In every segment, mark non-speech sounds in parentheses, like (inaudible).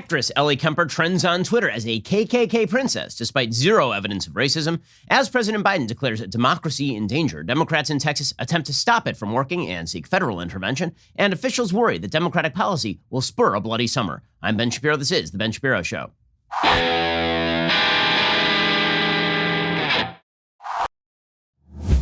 Actress Ellie Kemper trends on Twitter as a KKK princess despite zero evidence of racism. As President Biden declares democracy in danger, Democrats in Texas attempt to stop it from working and seek federal intervention, and officials worry that Democratic policy will spur a bloody summer. I'm Ben Shapiro. This is The Ben Shapiro Show.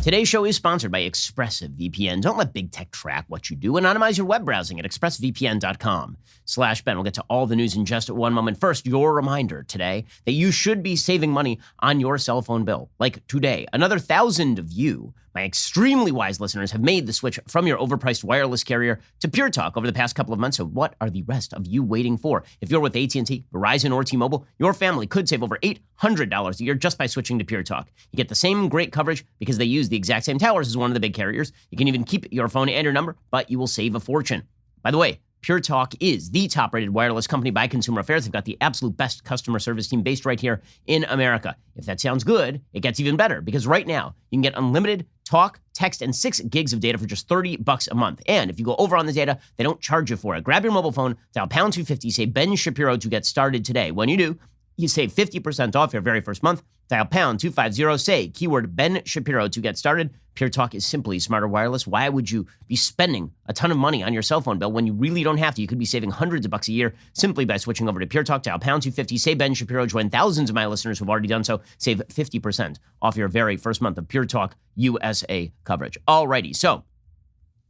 Today's show is sponsored by ExpressVPN. Don't let big tech track what you do. Anonymize your web browsing at expressvpn.com slash Ben. We'll get to all the news in just one moment. First, your reminder today that you should be saving money on your cell phone bill. Like today, another thousand of you my extremely wise listeners have made the switch from your overpriced wireless carrier to Pure Talk over the past couple of months. So what are the rest of you waiting for? If you're with AT&T, Verizon, or T-Mobile, your family could save over $800 a year just by switching to Pure Talk. You get the same great coverage because they use the exact same towers as one of the big carriers. You can even keep your phone and your number, but you will save a fortune. By the way, Pure Talk is the top rated wireless company by Consumer Affairs. They've got the absolute best customer service team based right here in America. If that sounds good, it gets even better because right now you can get unlimited talk, text, and six gigs of data for just 30 bucks a month. And if you go over on the data, they don't charge you for it. Grab your mobile phone, dial pound 250, say Ben Shapiro to get started today. When you do, you save 50% off your very first month. Dial pound 250, say keyword Ben Shapiro to get started. Pure Talk is simply smarter wireless. Why would you be spending a ton of money on your cell phone bill when you really don't have to? You could be saving hundreds of bucks a year simply by switching over to Pure Talk. Dial pound 250, say Ben Shapiro. Join thousands of my listeners who've already done so. Save 50% off your very first month of Pure Talk USA coverage. Alrighty, so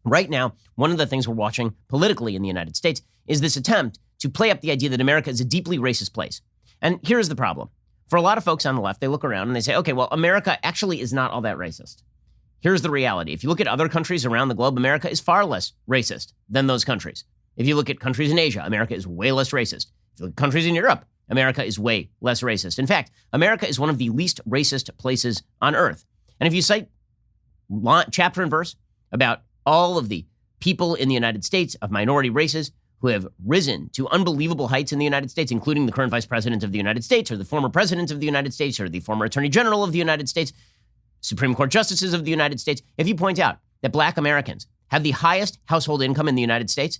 right now, one of the things we're watching politically in the United States is this attempt to play up the idea that America is a deeply racist place. And here's the problem. For a lot of folks on the left, they look around and they say, okay, well, America actually is not all that racist. Here's the reality. If you look at other countries around the globe, America is far less racist than those countries. If you look at countries in Asia, America is way less racist. If you look at countries in Europe, America is way less racist. In fact, America is one of the least racist places on earth. And if you cite chapter and verse about all of the people in the United States of minority races who have risen to unbelievable heights in the United States, including the current vice president of the United States, or the former president of the United States, or the former attorney general of the United States, Supreme Court justices of the United States. If you point out that black Americans have the highest household income in the United States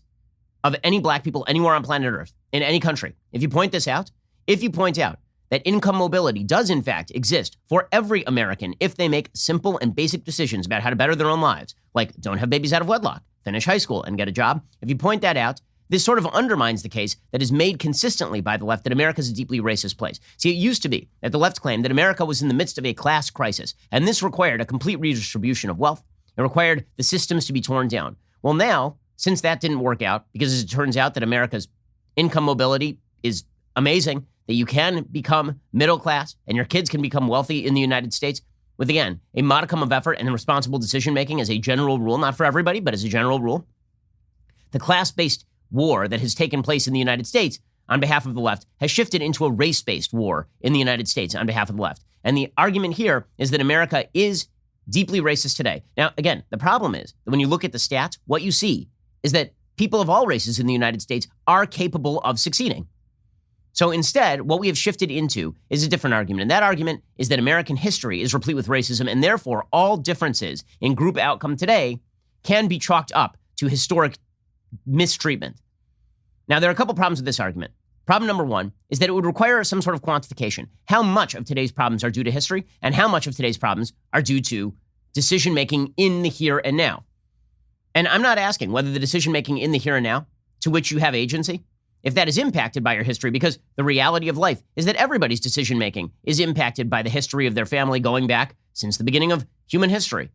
of any black people anywhere on planet Earth, in any country, if you point this out, if you point out that income mobility does in fact exist for every American if they make simple and basic decisions about how to better their own lives, like don't have babies out of wedlock, finish high school, and get a job, if you point that out, this sort of undermines the case that is made consistently by the left that America is a deeply racist place. See, it used to be that the left claimed that America was in the midst of a class crisis, and this required a complete redistribution of wealth. It required the systems to be torn down. Well, now, since that didn't work out, because as it turns out that America's income mobility is amazing, that you can become middle class and your kids can become wealthy in the United States with, again, a modicum of effort and responsible decision making as a general rule, not for everybody, but as a general rule. The class based war that has taken place in the United States on behalf of the left has shifted into a race based war in the United States on behalf of the left. And the argument here is that America is deeply racist today. Now, again, the problem is that when you look at the stats, what you see is that people of all races in the United States are capable of succeeding. So instead, what we have shifted into is a different argument. And that argument is that American history is replete with racism, and therefore all differences in group outcome today can be chalked up to historic mistreatment. Now, there are a couple problems with this argument. Problem number one is that it would require some sort of quantification. How much of today's problems are due to history, and how much of today's problems are due to decision making in the here and now? And I'm not asking whether the decision making in the here and now, to which you have agency, if that is impacted by your history, because the reality of life is that everybody's decision making is impacted by the history of their family going back since the beginning of human history.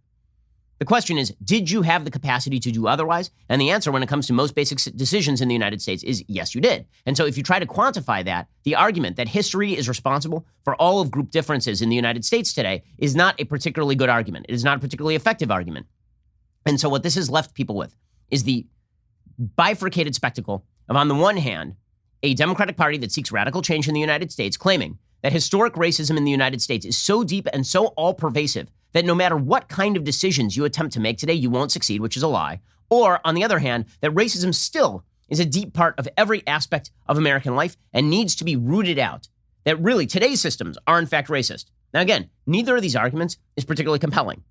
The question is, did you have the capacity to do otherwise? And the answer when it comes to most basic decisions in the United States is yes, you did. And so if you try to quantify that, the argument that history is responsible for all of group differences in the United States today is not a particularly good argument. It is not a particularly effective argument. And so what this has left people with is the bifurcated spectacle of, on the one hand, a Democratic Party that seeks radical change in the United States, claiming that historic racism in the United States is so deep and so all pervasive that no matter what kind of decisions you attempt to make today, you won't succeed, which is a lie. Or, on the other hand, that racism still is a deep part of every aspect of American life and needs to be rooted out. That really today's systems are, in fact, racist. Now, again, neither of these arguments is particularly compelling.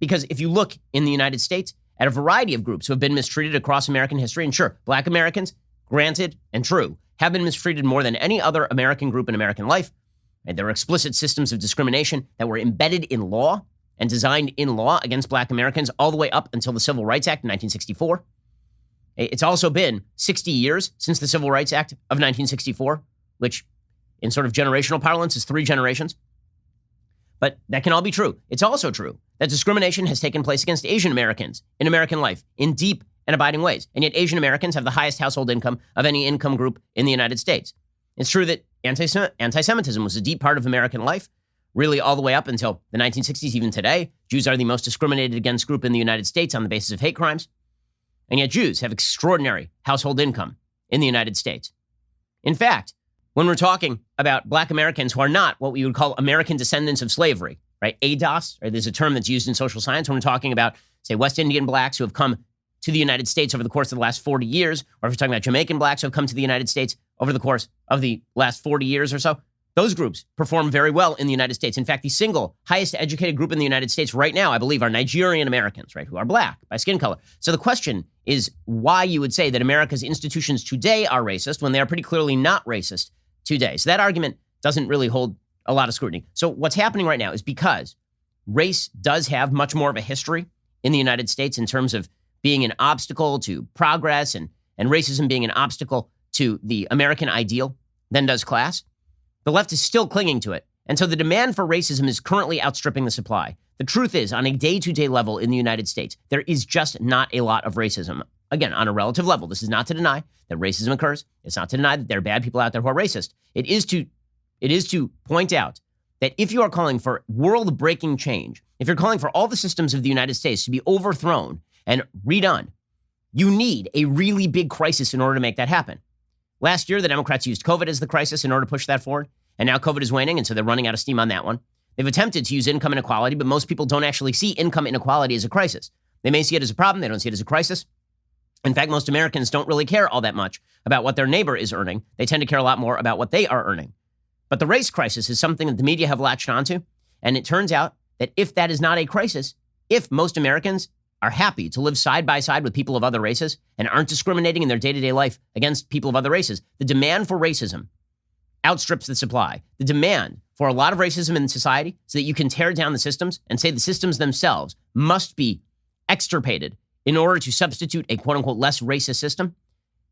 Because if you look in the United States at a variety of groups who have been mistreated across American history, and sure, black Americans, granted and true, have been mistreated more than any other American group in American life. And there are explicit systems of discrimination that were embedded in law and designed in law against black Americans all the way up until the Civil Rights Act in 1964. It's also been 60 years since the Civil Rights Act of 1964, which in sort of generational parlance is three generations. But that can all be true. It's also true that discrimination has taken place against Asian Americans in American life in deep and abiding ways. And yet, Asian Americans have the highest household income of any income group in the United States. It's true that anti Semitism was a deep part of American life, really all the way up until the 1960s, even today. Jews are the most discriminated against group in the United States on the basis of hate crimes. And yet, Jews have extraordinary household income in the United States. In fact, when we're talking about black Americans who are not what we would call American descendants of slavery, right? ADOS, right? There's a term that's used in social science when we're talking about, say, West Indian blacks who have come to the United States over the course of the last 40 years, or if we're talking about Jamaican blacks who have come to the United States over the course of the last 40 years or so, those groups perform very well in the United States. In fact, the single highest educated group in the United States right now, I believe, are Nigerian Americans, right, who are black by skin color. So the question is why you would say that America's institutions today are racist when they are pretty clearly not racist today. So that argument doesn't really hold a lot of scrutiny. So what's happening right now is because race does have much more of a history in the United States in terms of being an obstacle to progress and, and racism being an obstacle to the American ideal than does class. The left is still clinging to it. And so the demand for racism is currently outstripping the supply. The truth is, on a day to day level in the United States, there is just not a lot of racism. Again, on a relative level, this is not to deny that racism occurs. It's not to deny that there are bad people out there who are racist. It is to, it is to point out that if you are calling for world breaking change, if you're calling for all the systems of the United States to be overthrown and redone, you need a really big crisis in order to make that happen. Last year, the Democrats used COVID as the crisis in order to push that forward. And now COVID is waning, and so they're running out of steam on that one. They've attempted to use income inequality, but most people don't actually see income inequality as a crisis. They may see it as a problem, they don't see it as a crisis. In fact, most Americans don't really care all that much about what their neighbor is earning. They tend to care a lot more about what they are earning. But the race crisis is something that the media have latched onto. And it turns out that if that is not a crisis, if most Americans are happy to live side by side with people of other races and aren't discriminating in their day to day life against people of other races, the demand for racism outstrips the supply. The demand for a lot of racism in society so that you can tear down the systems and say the systems themselves must be extirpated in order to substitute a quote unquote less racist system.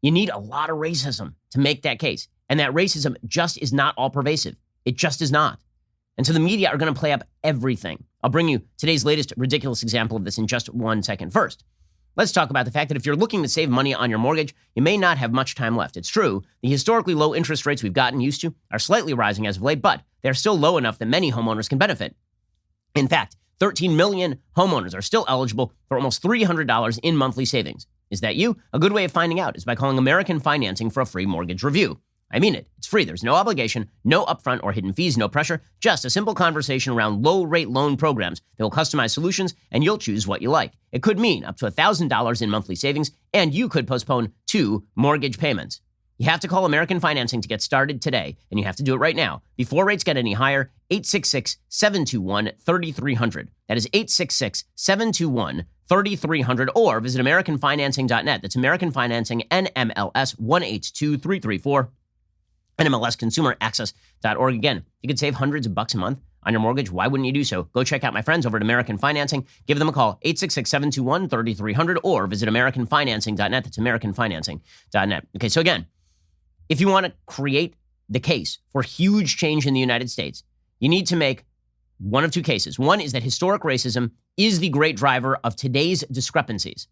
You need a lot of racism to make that case. And that racism just is not all pervasive. It just is not. And so the media are going to play up everything. I'll bring you today's latest ridiculous example of this in just one second. First, let's talk about the fact that if you're looking to save money on your mortgage, you may not have much time left. It's true, the historically low interest rates we've gotten used to are slightly rising as of late, but they're still low enough that many homeowners can benefit. In fact, 13 million homeowners are still eligible for almost $300 in monthly savings. Is that you? A good way of finding out is by calling American Financing for a free mortgage review. I mean it. It's free. There's no obligation, no upfront or hidden fees, no pressure, just a simple conversation around low rate loan programs that will customize solutions and you'll choose what you like. It could mean up to $1,000 in monthly savings and you could postpone two mortgage payments. You have to call American Financing to get started today, and you have to do it right now before rates get any higher. 866 721 3300. That is 866 721 3300 or visit AmericanFinancing.net. That's American Financing NMLS 182334 NMLSConsumerAccess.org. Again, you could save hundreds of bucks a month on your mortgage. Why wouldn't you do so? Go check out my friends over at American Financing. Give them a call, 866-721-3300, or visit AmericanFinancing.net. That's AmericanFinancing.net. Okay, so again, if you want to create the case for huge change in the United States, you need to make one of two cases. One is that historic racism is the great driver of today's discrepancies.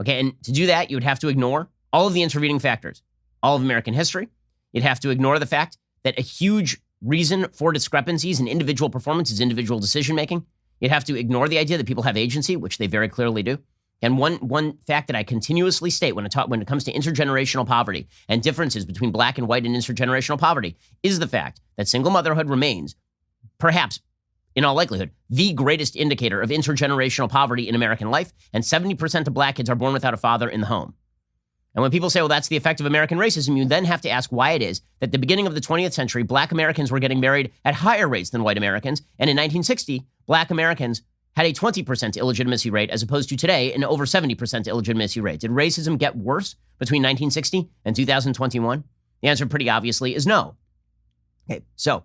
Okay, and to do that, you would have to ignore all of the intervening factors, all of American history, You'd have to ignore the fact that a huge reason for discrepancies in individual performance is individual decision making. You'd have to ignore the idea that people have agency, which they very clearly do. And one one fact that I continuously state when it talk, when it comes to intergenerational poverty and differences between black and white and intergenerational poverty is the fact that single motherhood remains, perhaps in all likelihood, the greatest indicator of intergenerational poverty in American life. And 70% of black kids are born without a father in the home. And when people say, well, that's the effect of American racism, you then have to ask why it is that the beginning of the 20th century, black Americans were getting married at higher rates than white Americans. And in 1960, black Americans had a 20% illegitimacy rate as opposed to today an over 70% illegitimacy rate. Did racism get worse between 1960 and 2021? The answer, pretty obviously, is no. Okay, so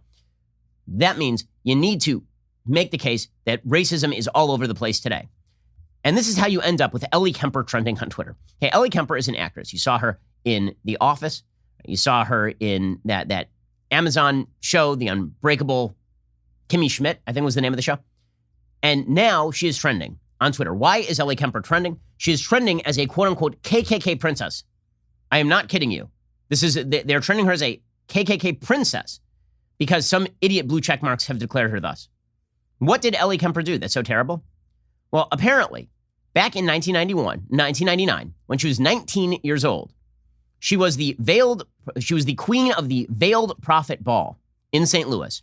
that means you need to make the case that racism is all over the place today. And this is how you end up with Ellie Kemper trending on Twitter. Hey, Ellie Kemper is an actress. You saw her in The Office. You saw her in that that Amazon show, The Unbreakable Kimmy Schmidt, I think was the name of the show. And now she is trending on Twitter. Why is Ellie Kemper trending? She is trending as a quote unquote KKK princess. I am not kidding you. This is they're trending her as a KKK princess because some idiot blue check marks have declared her thus. What did Ellie Kemper do that's so terrible? Well, apparently, back in 1991, 1999, when she was 19 years old, she was the veiled she was the queen of the Veiled Prophet Ball in St. Louis.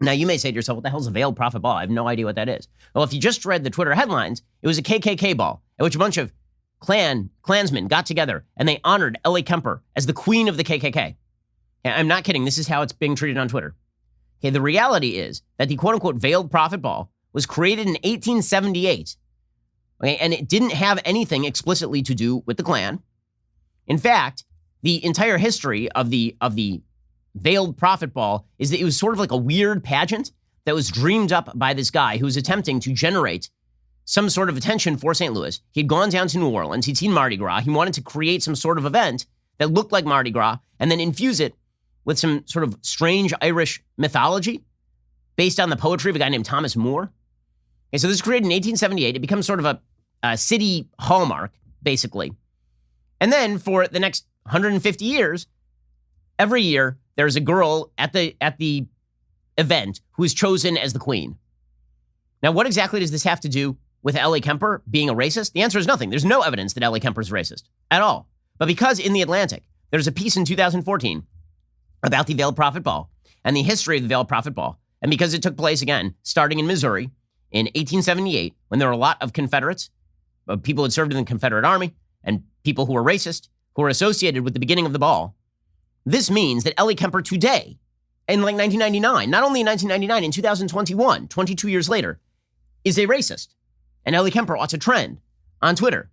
Now, you may say to yourself, what the hell is a veiled prophet ball? I have no idea what that is. Well, if you just read the Twitter headlines, it was a KKK ball at which a bunch of Klan, Klansmen got together and they honored Ellie Kemper as the queen of the KKK. I'm not kidding. This is how it's being treated on Twitter. Okay, the reality is that the quote unquote veiled prophet ball was created in 1878. Okay, and it didn't have anything explicitly to do with the Klan. In fact, the entire history of the of the veiled prophet ball is that it was sort of like a weird pageant that was dreamed up by this guy who was attempting to generate some sort of attention for St. Louis. He'd gone down to New Orleans, he'd seen Mardi Gras, he wanted to create some sort of event that looked like Mardi Gras and then infuse it with some sort of strange Irish mythology based on the poetry of a guy named Thomas Moore. Okay, so this is created in 1878. It becomes sort of a, a city hallmark, basically. And then for the next 150 years, every year there's a girl at the at the event who is chosen as the queen. Now, what exactly does this have to do with Ellie Kemper being a racist? The answer is nothing. There's no evidence that Ellie Kemper is racist at all. But because in the Atlantic, there's a piece in 2014 about the Veiled Prophet Ball and the history of the Veiled Prophet Ball, and because it took place again starting in Missouri in 1878, when there were a lot of Confederates, uh, people who had served in the Confederate Army, and people who were racist, who were associated with the beginning of the ball, this means that Ellie Kemper today, in like 1999, not only in 1999, in 2021, 22 years later, is a racist. And Ellie Kemper ought to trend on Twitter.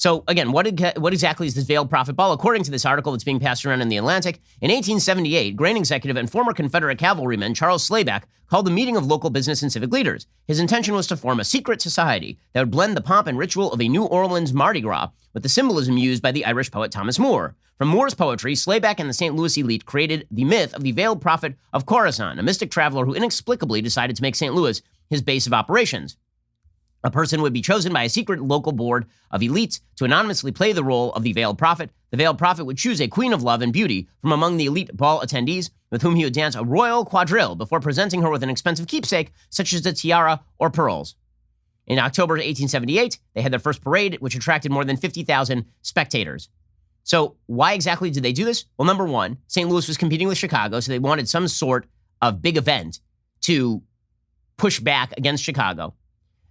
So again, what, what exactly is this veiled prophet ball? According to this article that's being passed around in the Atlantic, in 1878, grain executive and former Confederate cavalryman Charles Slayback called a meeting of local business and civic leaders. His intention was to form a secret society that would blend the pomp and ritual of a New Orleans Mardi Gras with the symbolism used by the Irish poet Thomas Moore. From Moore's poetry, Slayback and the St. Louis elite created the myth of the veiled prophet of Khorasan, a mystic traveler who inexplicably decided to make St. Louis his base of operations. A person would be chosen by a secret local board of elites to anonymously play the role of the veiled prophet. The veiled prophet would choose a queen of love and beauty from among the elite ball attendees, with whom he would dance a royal quadrille before presenting her with an expensive keepsake, such as a tiara or pearls. In October 1878, they had their first parade, which attracted more than 50,000 spectators. So, why exactly did they do this? Well, number one, St. Louis was competing with Chicago, so they wanted some sort of big event to push back against Chicago.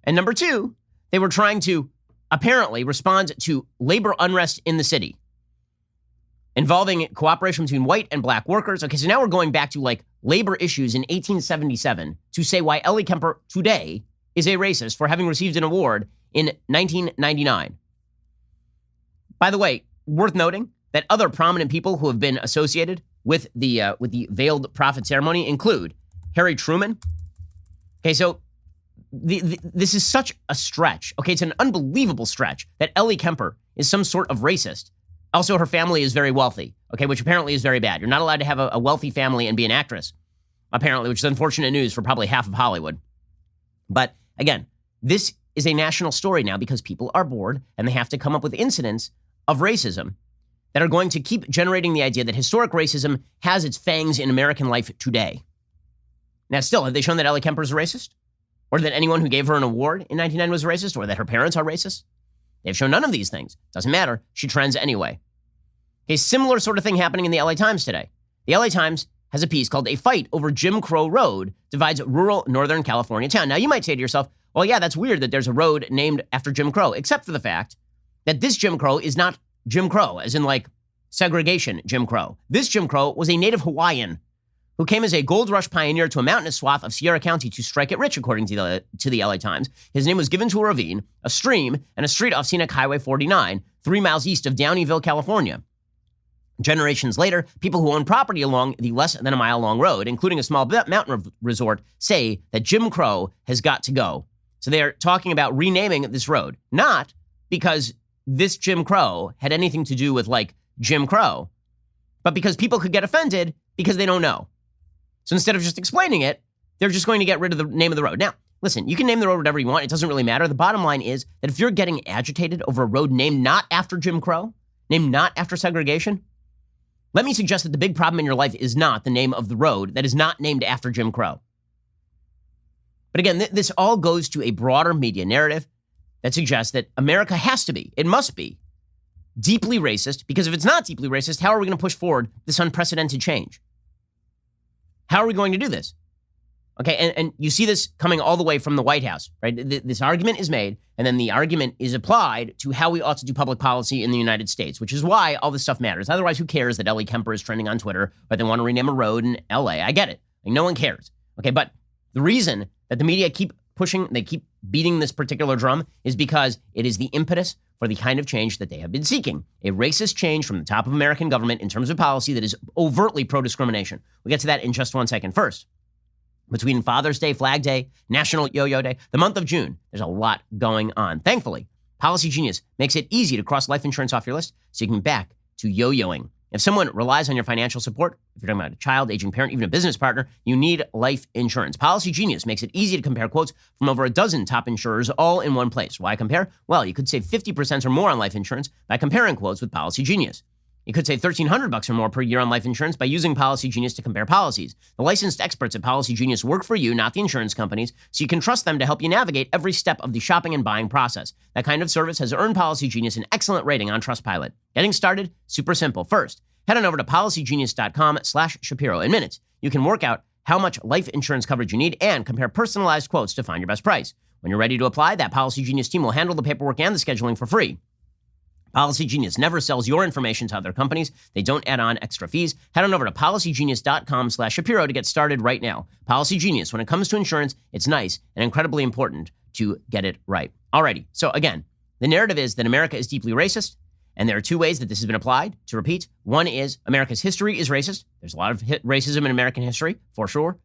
And number two, they were trying to apparently respond to labor unrest in the city involving cooperation between white and black workers. Okay, so now we're going back to like labor issues in 1877 to say why Ellie Kemper today is a racist for having received an award in 1999. By the way, worth noting that other prominent people who have been associated with the uh, with the veiled prophet ceremony include Harry Truman. Okay, so the, this is such a stretch. Okay, it's an unbelievable stretch that Ellie Kemper is some sort of racist. Also, her family is very wealthy. Okay, which apparently is very bad. You're not allowed to have a, a wealthy family and be an actress, apparently, which is unfortunate news for probably half of Hollywood. But again, this is a national story now because people are bored and they have to come up with incidents of racism that are going to keep generating the idea that historic racism has its fangs in American life today. Now, still, have they shown that Ellie Kemper is a racist? Or that anyone who gave her an award in 1999 was racist, or that her parents are racist. They've shown none of these things. Doesn't matter. She trends anyway. A similar sort of thing happening in the LA Times today. The LA Times has a piece called A Fight Over Jim Crow Road Divides Rural Northern California Town. Now, you might say to yourself, well, yeah, that's weird that there's a road named after Jim Crow, except for the fact that this Jim Crow is not Jim Crow, as in like segregation Jim Crow. This Jim Crow was a native Hawaiian who came as a gold rush pioneer to a mountainous swath of Sierra County to strike it rich, according to the, to the LA Times. His name was given to a ravine, a stream, and a street off Scenic Highway 49, three miles east of Downieville, California. Generations later, people who own property along the less than a mile long road, including a small mountain resort, say that Jim Crow has got to go. So they are talking about renaming this road, not because this Jim Crow had anything to do with like Jim Crow, but because people could get offended because they don't know. So instead of just explaining it, they're just going to get rid of the name of the road. Now, listen, you can name the road whatever you want. It doesn't really matter. The bottom line is that if you're getting agitated over a road named not after Jim Crow, named not after segregation, let me suggest that the big problem in your life is not the name of the road that is not named after Jim Crow. But again, th- this all goes to a broader media narrative that suggests that America has to be, it must be, deeply racist, because if it's not deeply racist, how are we going to push forward this unprecedented change? How are we going to do this? Okay, and, and you see this coming all the way from the White House, right? This argument is made, and then the argument is applied to how we ought to do public policy in the United States, which is why all this stuff matters. Otherwise, who cares that Ellie Kemper is trending on Twitter or they want to rename a road in LA? I get it. Like, no one cares. Okay, but the reason that the media keep pushing, they keep beating this particular drum is because it is the impetus for the kind of change that they have been seeking a racist change from the top of American government in terms of policy that is overtly pro discrimination. We'll get to that in just one second. First, between Father's Day, Flag Day, National Yo Yo Day, the month of June, there's a lot going on. Thankfully, Policy Genius makes it easy to cross life insurance off your list so you can back to yo yoing. If someone relies on your financial support, if you're talking about a child, aging parent, even a business partner, you need life insurance. Policy Genius makes it easy to compare quotes from over a dozen top insurers all in one place. Why compare? Well, you could save 50% or more on life insurance by comparing quotes with Policy Genius. You could save 1300 bucks or more per year on life insurance by using Policy Genius to compare policies. The licensed experts at Policy Genius work for you, not the insurance companies, so you can trust them to help you navigate every step of the shopping and buying process. That kind of service has earned Policy Genius an excellent rating on Trustpilot. Getting started, super simple. First, head on over to policygenius.com slash Shapiro. In minutes, you can work out how much life insurance coverage you need and compare personalized quotes to find your best price. When you're ready to apply, that Policy Genius team will handle the paperwork and the scheduling for free. Policy Genius never sells your information to other companies. They don't add on extra fees. Head on over to policygenius.com slash Shapiro to get started right now. Policy Genius, when it comes to insurance, it's nice and incredibly important to get it right. Alrighty. So again, the narrative is that America is deeply racist. And there are two ways that this has been applied. To repeat, one is America's history is racist. There's a lot of racism in American history, for sure.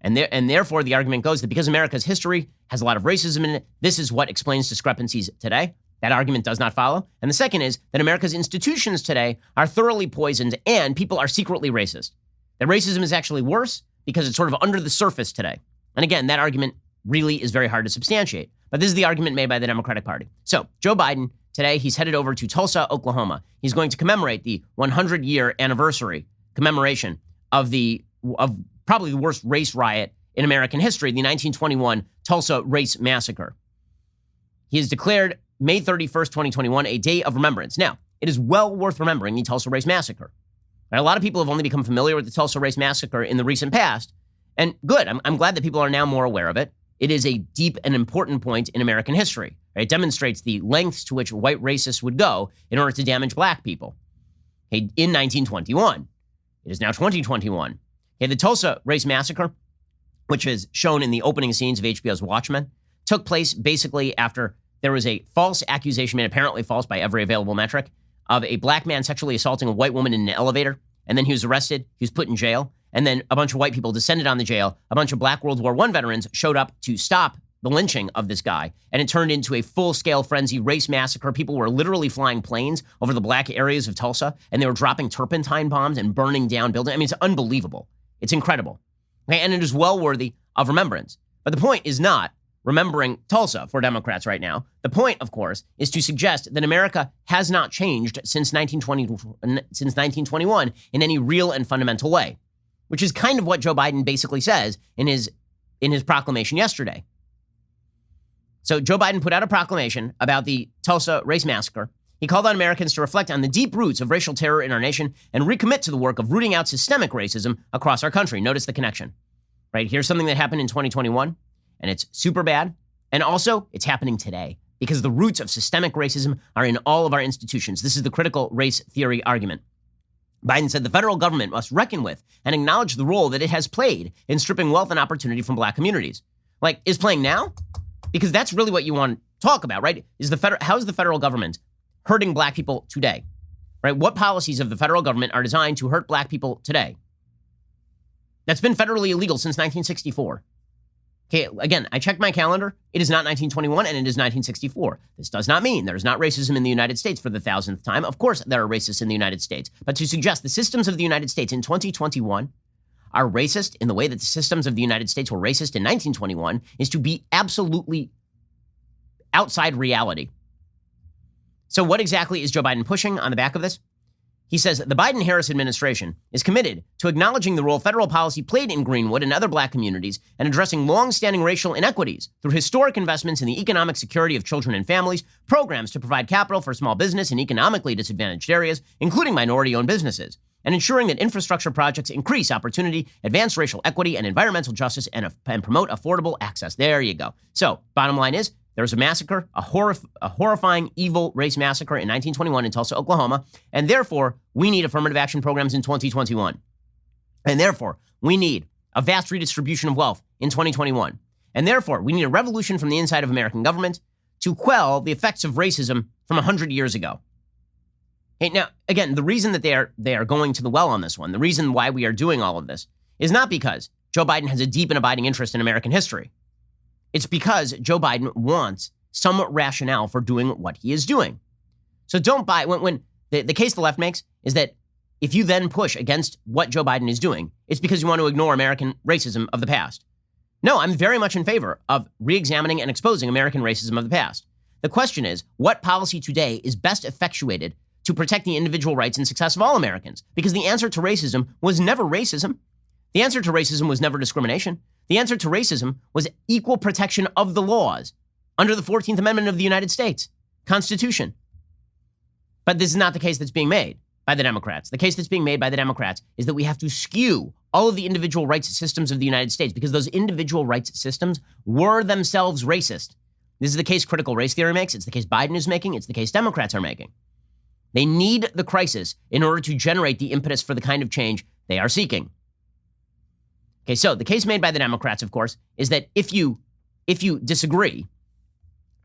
And, there, and therefore, the argument goes that because America's history has a lot of racism in it, this is what explains discrepancies today. That argument does not follow. And the second is that America's institutions today are thoroughly poisoned and people are secretly racist. That racism is actually worse because it's sort of under the surface today. And again, that argument really is very hard to substantiate. But this is the argument made by the Democratic Party. So, Joe Biden, today, he's headed over to Tulsa, Oklahoma. He's going to commemorate the 100 year anniversary commemoration of the of probably the worst race riot in American history, the 1921 Tulsa Race Massacre. He has declared May 31st, 2021, a day of remembrance. Now, it is well worth remembering the Tulsa Race Massacre. Right? A lot of people have only become familiar with the Tulsa Race Massacre in the recent past. And good, I'm, I'm glad that people are now more aware of it. It is a deep and important point in American history. Right? It demonstrates the lengths to which white racists would go in order to damage black people. Okay, in 1921. It is now 2021. Okay, the Tulsa Race Massacre, which is shown in the opening scenes of HBO's Watchmen, took place basically after there was a false accusation made, apparently false by every available metric, of a black man sexually assaulting a white woman in an elevator. And then he was arrested. He was put in jail. And then a bunch of white people descended on the jail. A bunch of black World War I veterans showed up to stop the lynching of this guy. And it turned into a full scale frenzy race massacre. People were literally flying planes over the black areas of Tulsa and they were dropping turpentine bombs and burning down buildings. I mean, it's unbelievable. It's incredible. Okay, And it is well worthy of remembrance. But the point is not remembering Tulsa for Democrats right now. The point, of course, is to suggest that America has not changed since 1920 since 1921 in any real and fundamental way, which is kind of what Joe Biden basically says in his in his proclamation yesterday. So Joe Biden put out a proclamation about the Tulsa race massacre. He called on Americans to reflect on the deep roots of racial terror in our nation and recommit to the work of rooting out systemic racism across our country. Notice the connection. Right? Here's something that happened in 2021 and it's super bad. And also, it's happening today because the roots of systemic racism are in all of our institutions. This is the critical race theory argument. Biden said the federal government must reckon with and acknowledge the role that it has played in stripping wealth and opportunity from black communities. Like, is playing now? Because that's really what you want to talk about, right? Is the federal how is the federal government hurting black people today? Right? What policies of the federal government are designed to hurt black people today? That's been federally illegal since 1964. Okay, again, I checked my calendar. It is not 1921 and it is 1964. This does not mean there is not racism in the United States for the thousandth time. Of course, there are racists in the United States. But to suggest the systems of the United States in 2021 are racist in the way that the systems of the United States were racist in 1921 is to be absolutely outside reality. So, what exactly is Joe Biden pushing on the back of this? He says the Biden Harris administration is committed to acknowledging the role federal policy played in Greenwood and other black communities and addressing long-standing racial inequities through historic investments in the economic security of children and families, programs to provide capital for small business in economically disadvantaged areas, including minority-owned businesses, and ensuring that infrastructure projects increase opportunity, advance racial equity and environmental justice, and, and promote affordable access. There you go. So, bottom line is there was a massacre, a, a horrifying, evil race massacre in 1921 in Tulsa, Oklahoma, and therefore we need affirmative action programs in 2021. And therefore, we need a vast redistribution of wealth in 2021. And therefore, we need a revolution from the inside of American government to quell the effects of racism from 100 years ago. Hey, now, again, the reason that they are, they are going to the well on this one, the reason why we are doing all of this, is not because Joe Biden has a deep and abiding interest in American history. It's because Joe Biden wants some rationale for doing what he is doing. So don't buy when, when the, the case the left makes is that if you then push against what Joe Biden is doing, it's because you want to ignore American racism of the past. No, I'm very much in favor of re examining and exposing American racism of the past. The question is what policy today is best effectuated to protect the individual rights and success of all Americans? Because the answer to racism was never racism. The answer to racism was never discrimination. The answer to racism was equal protection of the laws under the 14th Amendment of the United States Constitution. But this is not the case that's being made by the Democrats. The case that's being made by the Democrats is that we have to skew all of the individual rights systems of the United States because those individual rights systems were themselves racist. This is the case critical race theory makes. It's the case Biden is making. It's the case Democrats are making. They need the crisis in order to generate the impetus for the kind of change they are seeking. Okay, so the case made by the Democrats, of course, is that if you if you disagree,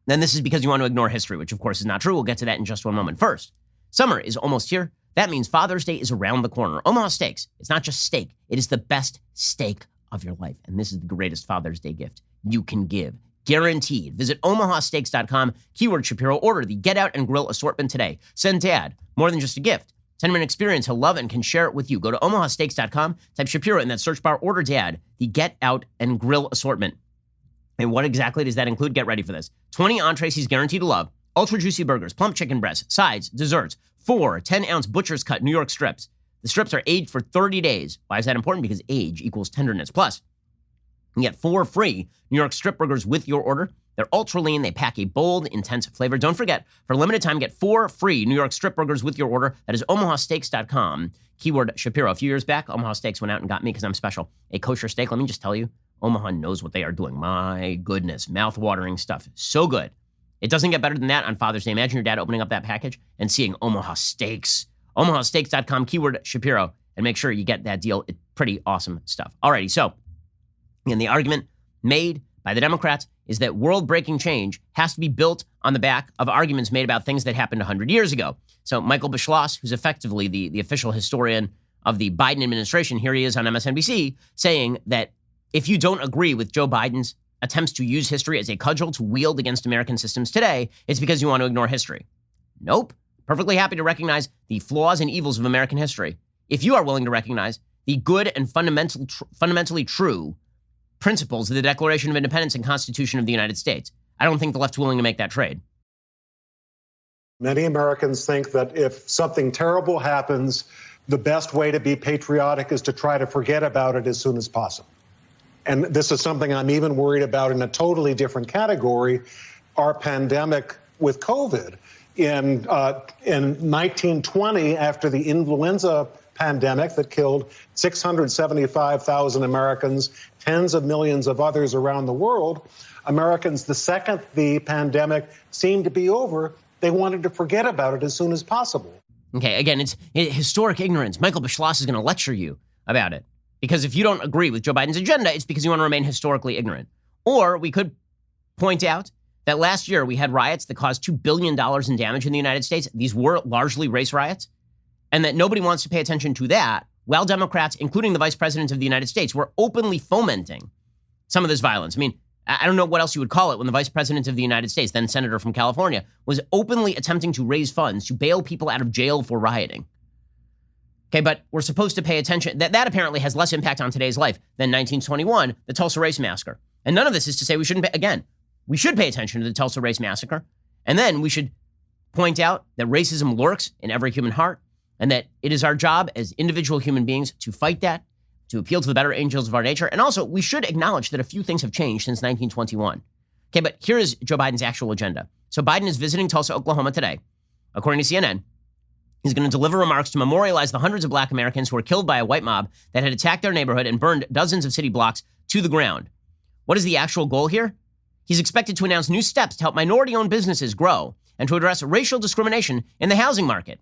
then this is because you want to ignore history, which of course is not true. We'll get to that in just one moment. First, summer is almost here. That means Father's Day is around the corner. Omaha Steaks. It's not just steak, it is the best steak of your life. And this is the greatest Father's Day gift you can give. Guaranteed. Visit omahasteaks.com, keyword Shapiro, order the Get Out and Grill assortment today. Send dad more than just a gift. 10 minute experience he'll love it and can share it with you. Go to omahasteaks.com, type Shapiro in that search bar, order dad, the Get Out and Grill assortment. And what exactly does that include? Get ready for this 20 entrees he's guaranteed to love, ultra juicy burgers, plump chicken breasts, sides, desserts, four 10 ounce butcher's cut New York strips. The strips are aged for 30 days. Why is that important? Because age equals tenderness. Plus, you get four free New York strip burgers with your order. They're ultra lean. They pack a bold, intense flavor. Don't forget, for a limited time, get four free New York strip burgers with your order. That is omahasteaks.com. Keyword Shapiro. A few years back, Omaha Steaks went out and got me because I'm special. A kosher steak. Let me just tell you, Omaha knows what they are doing. My goodness, mouth-watering stuff. So good. It doesn't get better than that on Father's Day. Imagine your dad opening up that package and seeing Omaha Steaks. OmahaSteaks.com, keyword Shapiro, and make sure you get that deal. It's pretty awesome stuff. Alrighty, so, and the argument made by the Democrats is that world breaking change has to be built on the back of arguments made about things that happened 100 years ago. So, Michael Beschloss, who's effectively the, the official historian of the Biden administration, here he is on MSNBC saying that if you don't agree with Joe Biden's attempts to use history as a cudgel to wield against American systems today, it's because you want to ignore history. Nope. Perfectly happy to recognize the flaws and evils of American history. If you are willing to recognize the good and fundamental, tr- fundamentally true principles of the Declaration of Independence and Constitution of the United States. I don't think the left's willing to make that trade. Many Americans think that if something terrible happens, the best way to be patriotic is to try to forget about it as soon as possible. And this is something I'm even worried about in a totally different category our pandemic with COVID. In, uh, in 1920, after the influenza pandemic that killed 675,000 Americans, tens of millions of others around the world. Americans, the second the pandemic seemed to be over, they wanted to forget about it as soon as possible. Okay, again, it's historic ignorance. Michael Beschloss is going to lecture you about it. Because if you don't agree with Joe Biden's agenda, it's because you want to remain historically ignorant. Or we could point out that last year we had riots that caused $2 billion in damage in the United States. These were largely race riots. And that nobody wants to pay attention to that, while Democrats, including the vice president of the United States, were openly fomenting some of this violence. I mean, I don't know what else you would call it when the vice president of the United States, then senator from California, was openly attempting to raise funds to bail people out of jail for rioting. Okay, but we're supposed to pay attention. That, that apparently has less impact on today's life than 1921, the Tulsa Race Massacre. And none of this is to say we shouldn't, pay, again, we should pay attention to the Tulsa Race Massacre. And then we should point out that racism lurks in every human heart and that it is our job as individual human beings to fight that to appeal to the better angels of our nature. And also, we should acknowledge that a few things have changed since 1921. Okay, but here is Joe Biden's actual agenda. So Biden is visiting Tulsa, Oklahoma today. According to CNN, he's going to deliver remarks to memorialize the hundreds of black Americans who were killed by a white mob that had attacked their neighborhood and burned dozens of city blocks to the ground. What is the actual goal here? He's expected to announce new steps to help minority owned businesses grow and to address racial discrimination in the housing market.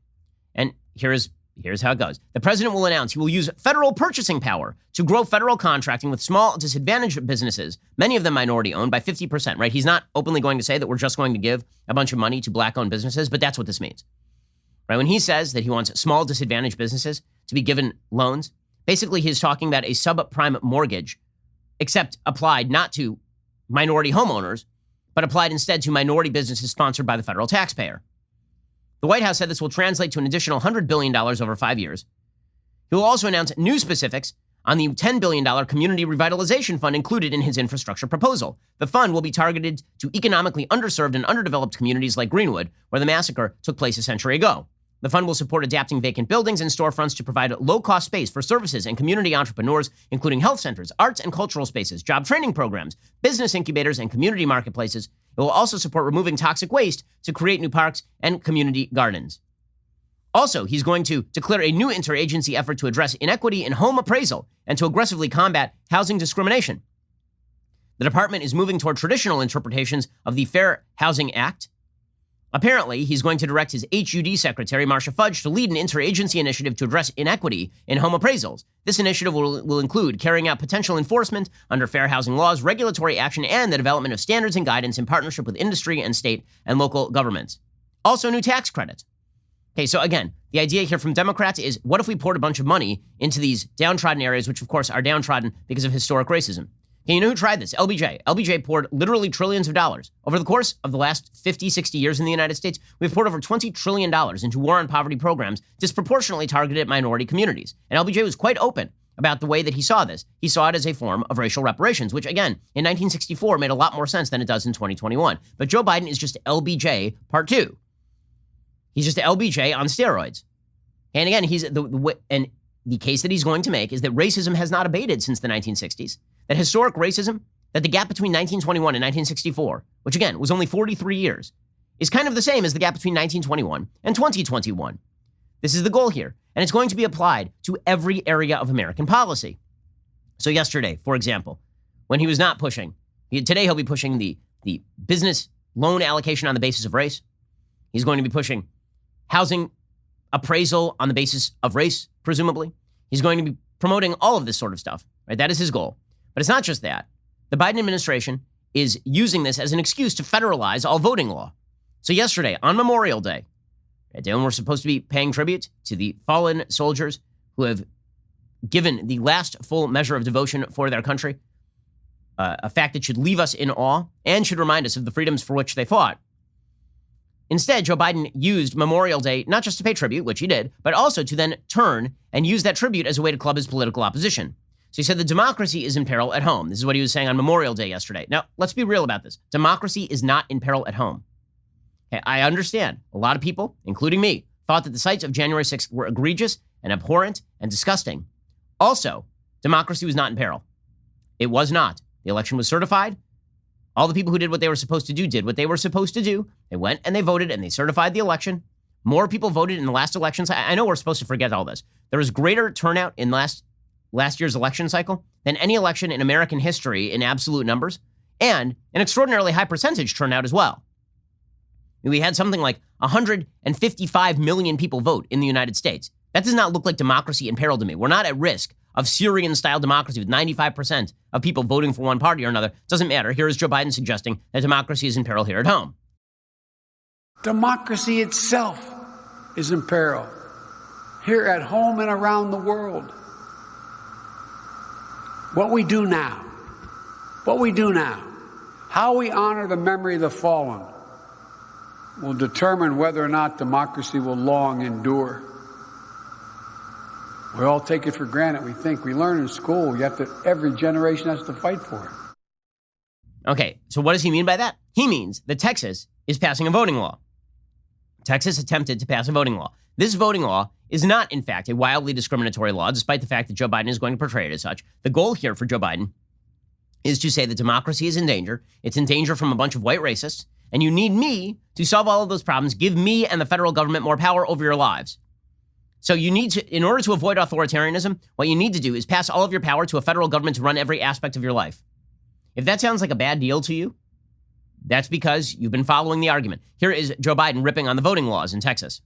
And here is Here's how it goes. The president will announce he will use federal purchasing power to grow federal contracting with small disadvantaged businesses, many of them minority owned, by 50%, right? He's not openly going to say that we're just going to give a bunch of money to black owned businesses, but that's what this means. Right? When he says that he wants small disadvantaged businesses to be given loans, basically he's talking about a subprime mortgage, except applied not to minority homeowners, but applied instead to minority businesses sponsored by the federal taxpayer. The White House said this will translate to an additional $100 billion over five years. He will also announce new specifics on the $10 billion Community Revitalization Fund included in his infrastructure proposal. The fund will be targeted to economically underserved and underdeveloped communities like Greenwood, where the massacre took place a century ago. The fund will support adapting vacant buildings and storefronts to provide low cost space for services and community entrepreneurs, including health centers, arts and cultural spaces, job training programs, business incubators, and community marketplaces. It will also support removing toxic waste to create new parks and community gardens. Also, he's going to declare a new interagency effort to address inequity in home appraisal and to aggressively combat housing discrimination. The department is moving toward traditional interpretations of the Fair Housing Act Apparently, he's going to direct his HUD secretary, Marcia Fudge, to lead an interagency initiative to address inequity in home appraisals. This initiative will, will include carrying out potential enforcement under fair housing laws, regulatory action, and the development of standards and guidance in partnership with industry and state and local governments. Also, new tax credits. Okay, so again, the idea here from Democrats is what if we poured a bunch of money into these downtrodden areas, which of course are downtrodden because of historic racism? You know who tried this? LBJ. LBJ poured literally trillions of dollars. Over the course of the last 50, 60 years in the United States, we've poured over $20 trillion into war on poverty programs disproportionately targeted at minority communities. And LBJ was quite open about the way that he saw this. He saw it as a form of racial reparations, which again, in 1964 made a lot more sense than it does in 2021. But Joe Biden is just LBJ part two. He's just LBJ on steroids. And again, he's the, the and the case that he's going to make is that racism has not abated since the 1960s that historic racism, that the gap between 1921 and 1964, which again was only 43 years, is kind of the same as the gap between 1921 and 2021. This is the goal here, and it's going to be applied to every area of American policy. So, yesterday, for example, when he was not pushing, today he'll be pushing the, the business loan allocation on the basis of race. He's going to be pushing housing appraisal on the basis of race, presumably. He's going to be promoting all of this sort of stuff, right? That is his goal. But it's not just that. The Biden administration is using this as an excuse to federalize all voting law. So, yesterday, on Memorial Day, a day when we're supposed to be paying tribute to the fallen soldiers who have given the last full measure of devotion for their country, uh, a fact that should leave us in awe and should remind us of the freedoms for which they fought. Instead, Joe Biden used Memorial Day not just to pay tribute, which he did, but also to then turn and use that tribute as a way to club his political opposition. So he said the democracy is in peril at home. This is what he was saying on Memorial Day yesterday. Now, let's be real about this. Democracy is not in peril at home. Okay, I understand. A lot of people, including me, thought that the sights of January 6th were egregious and abhorrent and disgusting. Also, democracy was not in peril. It was not. The election was certified. All the people who did what they were supposed to do did what they were supposed to do. They went and they voted and they certified the election. More people voted in the last elections. I know we're supposed to forget all this. There was greater turnout in last last year's election cycle than any election in American history in absolute numbers, and an extraordinarily high percentage turnout as well. We had something like 155 million people vote in the United States. That does not look like democracy in peril to me. We're not at risk of Syrian style democracy with 95% of people voting for one party or another. Doesn't matter. Here is Joe Biden suggesting that democracy is in peril here at home. Democracy itself is in peril here at home and around the world. What we do now, what we do now, how we honor the memory of the fallen will determine whether or not democracy will long endure. We all take it for granted. We think we learn in school, yet that every generation has to fight for it. Okay, so what does he mean by that? He means that Texas is passing a voting law. Texas attempted to pass a voting law. This voting law is not, in fact, a wildly discriminatory law, despite the fact that Joe Biden is going to portray it as such. The goal here for Joe Biden is to say that democracy is in danger. It's in danger from a bunch of white racists, and you need me to solve all of those problems. Give me and the federal government more power over your lives. So you need to, in order to avoid authoritarianism, what you need to do is pass all of your power to a federal government to run every aspect of your life. If that sounds like a bad deal to you, that's because you've been following the argument. Here is Joe Biden ripping on the voting laws in Texas.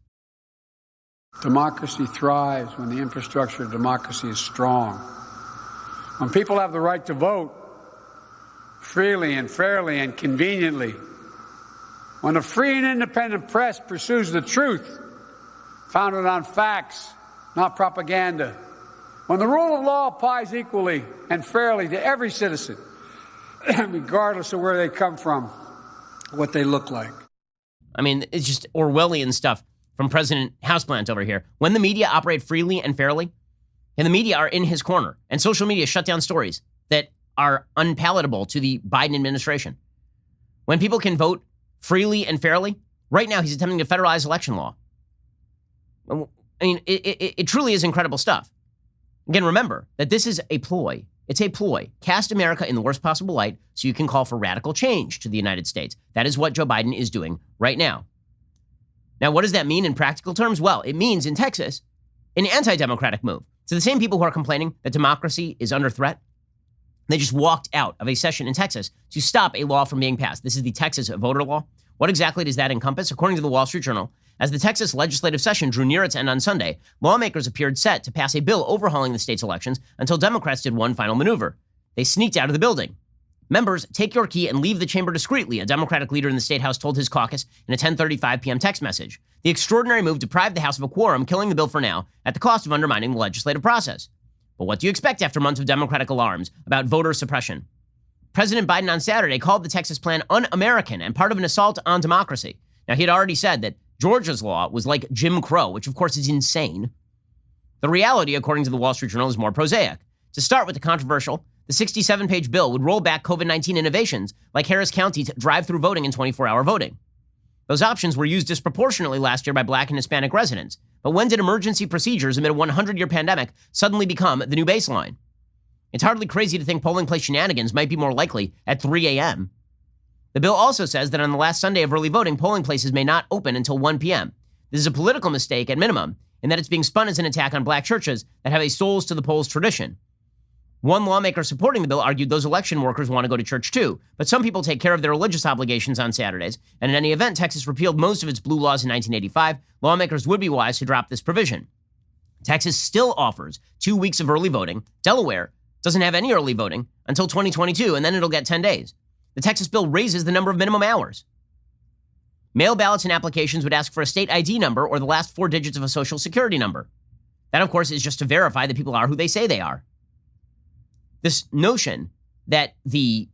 Democracy thrives when the infrastructure of democracy is strong. When people have the right to vote freely and fairly and conveniently. When a free and independent press pursues the truth founded on facts, not propaganda. When the rule of law applies equally and fairly to every citizen, (clears throat) regardless of where they come from, what they look like. I mean, it's just Orwellian stuff from President Houseplant over here. When the media operate freely and fairly, and the media are in his corner, and social media shut down stories that are unpalatable to the Biden administration. When people can vote freely and fairly, right now he's attempting to federalize election law. I mean, it, it, it truly is incredible stuff. Again, remember that this is a ploy. It's a ploy. Cast America in the worst possible light so you can call for radical change to the United States. That is what Joe Biden is doing right now. Now, what does that mean in practical terms? Well, it means in Texas, an anti democratic move. So the same people who are complaining that democracy is under threat, they just walked out of a session in Texas to stop a law from being passed. This is the Texas voter law. What exactly does that encompass? According to the Wall Street Journal, as the Texas legislative session drew near its end on Sunday, lawmakers appeared set to pass a bill overhauling the state's elections until Democrats did one final maneuver. They sneaked out of the building. Members, take your key and leave the chamber discreetly, a Democratic leader in the state house told his caucus in a 10:35 p.m. text message. The extraordinary move deprived the House of a quorum, killing the bill for now at the cost of undermining the legislative process. But what do you expect after months of Democratic alarms about voter suppression? President Biden on Saturday called the Texas plan un American and part of an assault on democracy. Now, he had already said that Georgia's law was like Jim Crow, which of course is insane. The reality, according to the Wall Street Journal, is more prosaic. To start with the controversial, the 67 page bill would roll back COVID 19 innovations like Harris County's drive through voting and 24 hour voting. Those options were used disproportionately last year by black and Hispanic residents. But when did emergency procedures amid a 100 year pandemic suddenly become the new baseline? It's hardly crazy to think polling place shenanigans might be more likely at 3 a.m. The bill also says that on the last Sunday of early voting, polling places may not open until 1 p.m. This is a political mistake at minimum, in that it's being spun as an attack on black churches that have a souls to the polls tradition. One lawmaker supporting the bill argued those election workers want to go to church too, but some people take care of their religious obligations on Saturdays, and in any event, Texas repealed most of its blue laws in 1985. Lawmakers would be wise to drop this provision. Texas still offers two weeks of early voting. Delaware doesn't have any early voting until 2022, and then it'll get 10 days. The Texas bill raises the number of minimum hours. Mail ballots and applications would ask for a state ID number or the last four digits of a social security number. That, of course, is just to verify that people are who they say they are this notion that the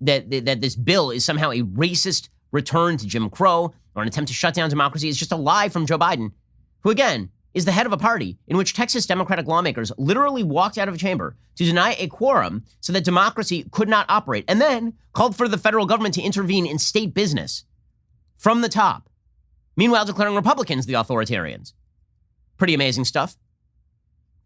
that, that this bill is somehow a racist return to Jim Crow or an attempt to shut down democracy is just a lie from Joe Biden, who again is the head of a party in which Texas Democratic lawmakers literally walked out of a chamber to deny a quorum so that democracy could not operate, and then called for the federal government to intervene in state business from the top. Meanwhile, declaring Republicans the authoritarians. Pretty amazing stuff.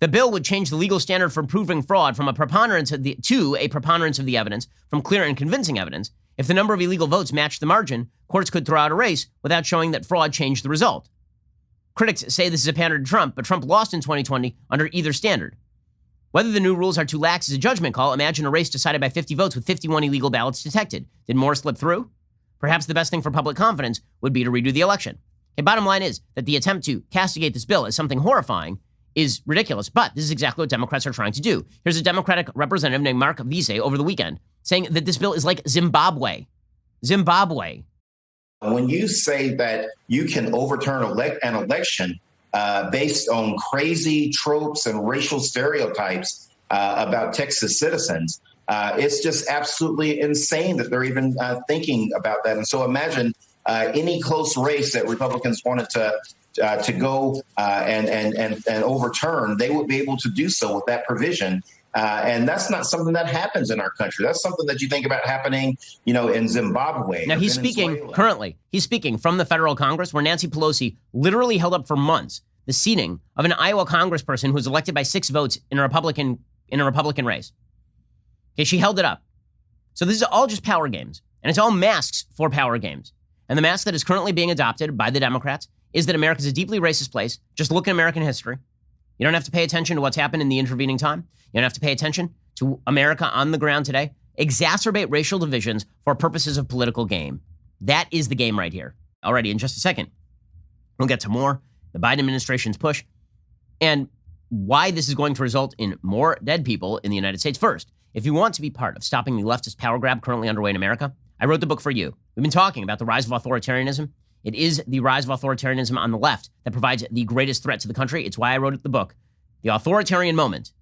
The bill would change the legal standard for proving fraud from a preponderance the, to a preponderance of the evidence from clear and convincing evidence. If the number of illegal votes matched the margin, courts could throw out a race without showing that fraud changed the result. Critics say this is a pander to Trump, but Trump lost in 2020 under either standard. Whether the new rules are too lax is a judgment call. Imagine a race decided by 50 votes with 51 illegal ballots detected. Did more slip through? Perhaps the best thing for public confidence would be to redo the election. Okay, bottom line is that the attempt to castigate this bill is something horrifying is ridiculous. But this is exactly what Democrats are trying to do. Here's a Democratic representative named Mark Veasey over the weekend saying that this bill is like Zimbabwe. Zimbabwe. When you say that you can overturn elect- an election uh, based on crazy tropes and racial stereotypes uh, about Texas citizens. Uh, it's just absolutely insane that they're even uh, thinking about that. And so imagine uh, any close race that Republicans wanted to uh, to go uh, and, and and and overturn, they would be able to do so with that provision. Uh, and that's not something that happens in our country. That's something that you think about happening, you know, in Zimbabwe. Now he's Venezuela. speaking currently. He's speaking from the federal Congress, where Nancy Pelosi literally held up for months the seating of an Iowa Congressperson who was elected by six votes in a Republican in a Republican race. Okay, she held it up. So this is all just power games, and it's all masks for power games. And the mask that is currently being adopted by the Democrats is that America is a deeply racist place. Just look at American history. You don't have to pay attention to what's happened in the intervening time. You don't have to pay attention to America on the ground today. Exacerbate racial divisions for purposes of political game. That is the game right here. Already in just a second, we'll get to more the Biden administration's push and why this is going to result in more dead people in the United States. First, if you want to be part of stopping the leftist power grab currently underway in America, I wrote the book for you. We've been talking about the rise of authoritarianism. It is the rise of authoritarianism on the left that provides the greatest threat to the country. It's why I wrote the book, The Authoritarian Moment.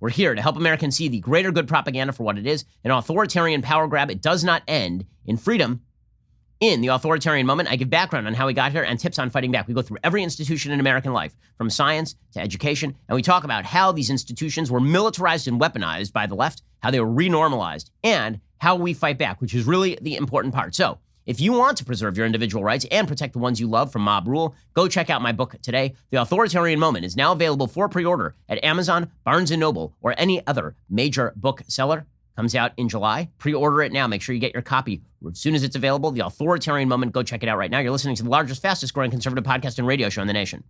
We're here to help Americans see the greater good propaganda for what it is an authoritarian power grab. It does not end in freedom. In the authoritarian moment, I give background on how we got here and tips on fighting back. We go through every institution in American life, from science to education, and we talk about how these institutions were militarized and weaponized by the left, how they were renormalized, and how we fight back, which is really the important part. So, if you want to preserve your individual rights and protect the ones you love from mob rule, go check out my book today. The Authoritarian Moment is now available for pre-order at Amazon, Barnes & Noble, or any other major bookseller. Comes out in July. Pre-order it now. Make sure you get your copy as soon as it's available. The Authoritarian Moment. Go check it out right now. You're listening to the largest, fastest growing conservative podcast and radio show in the nation.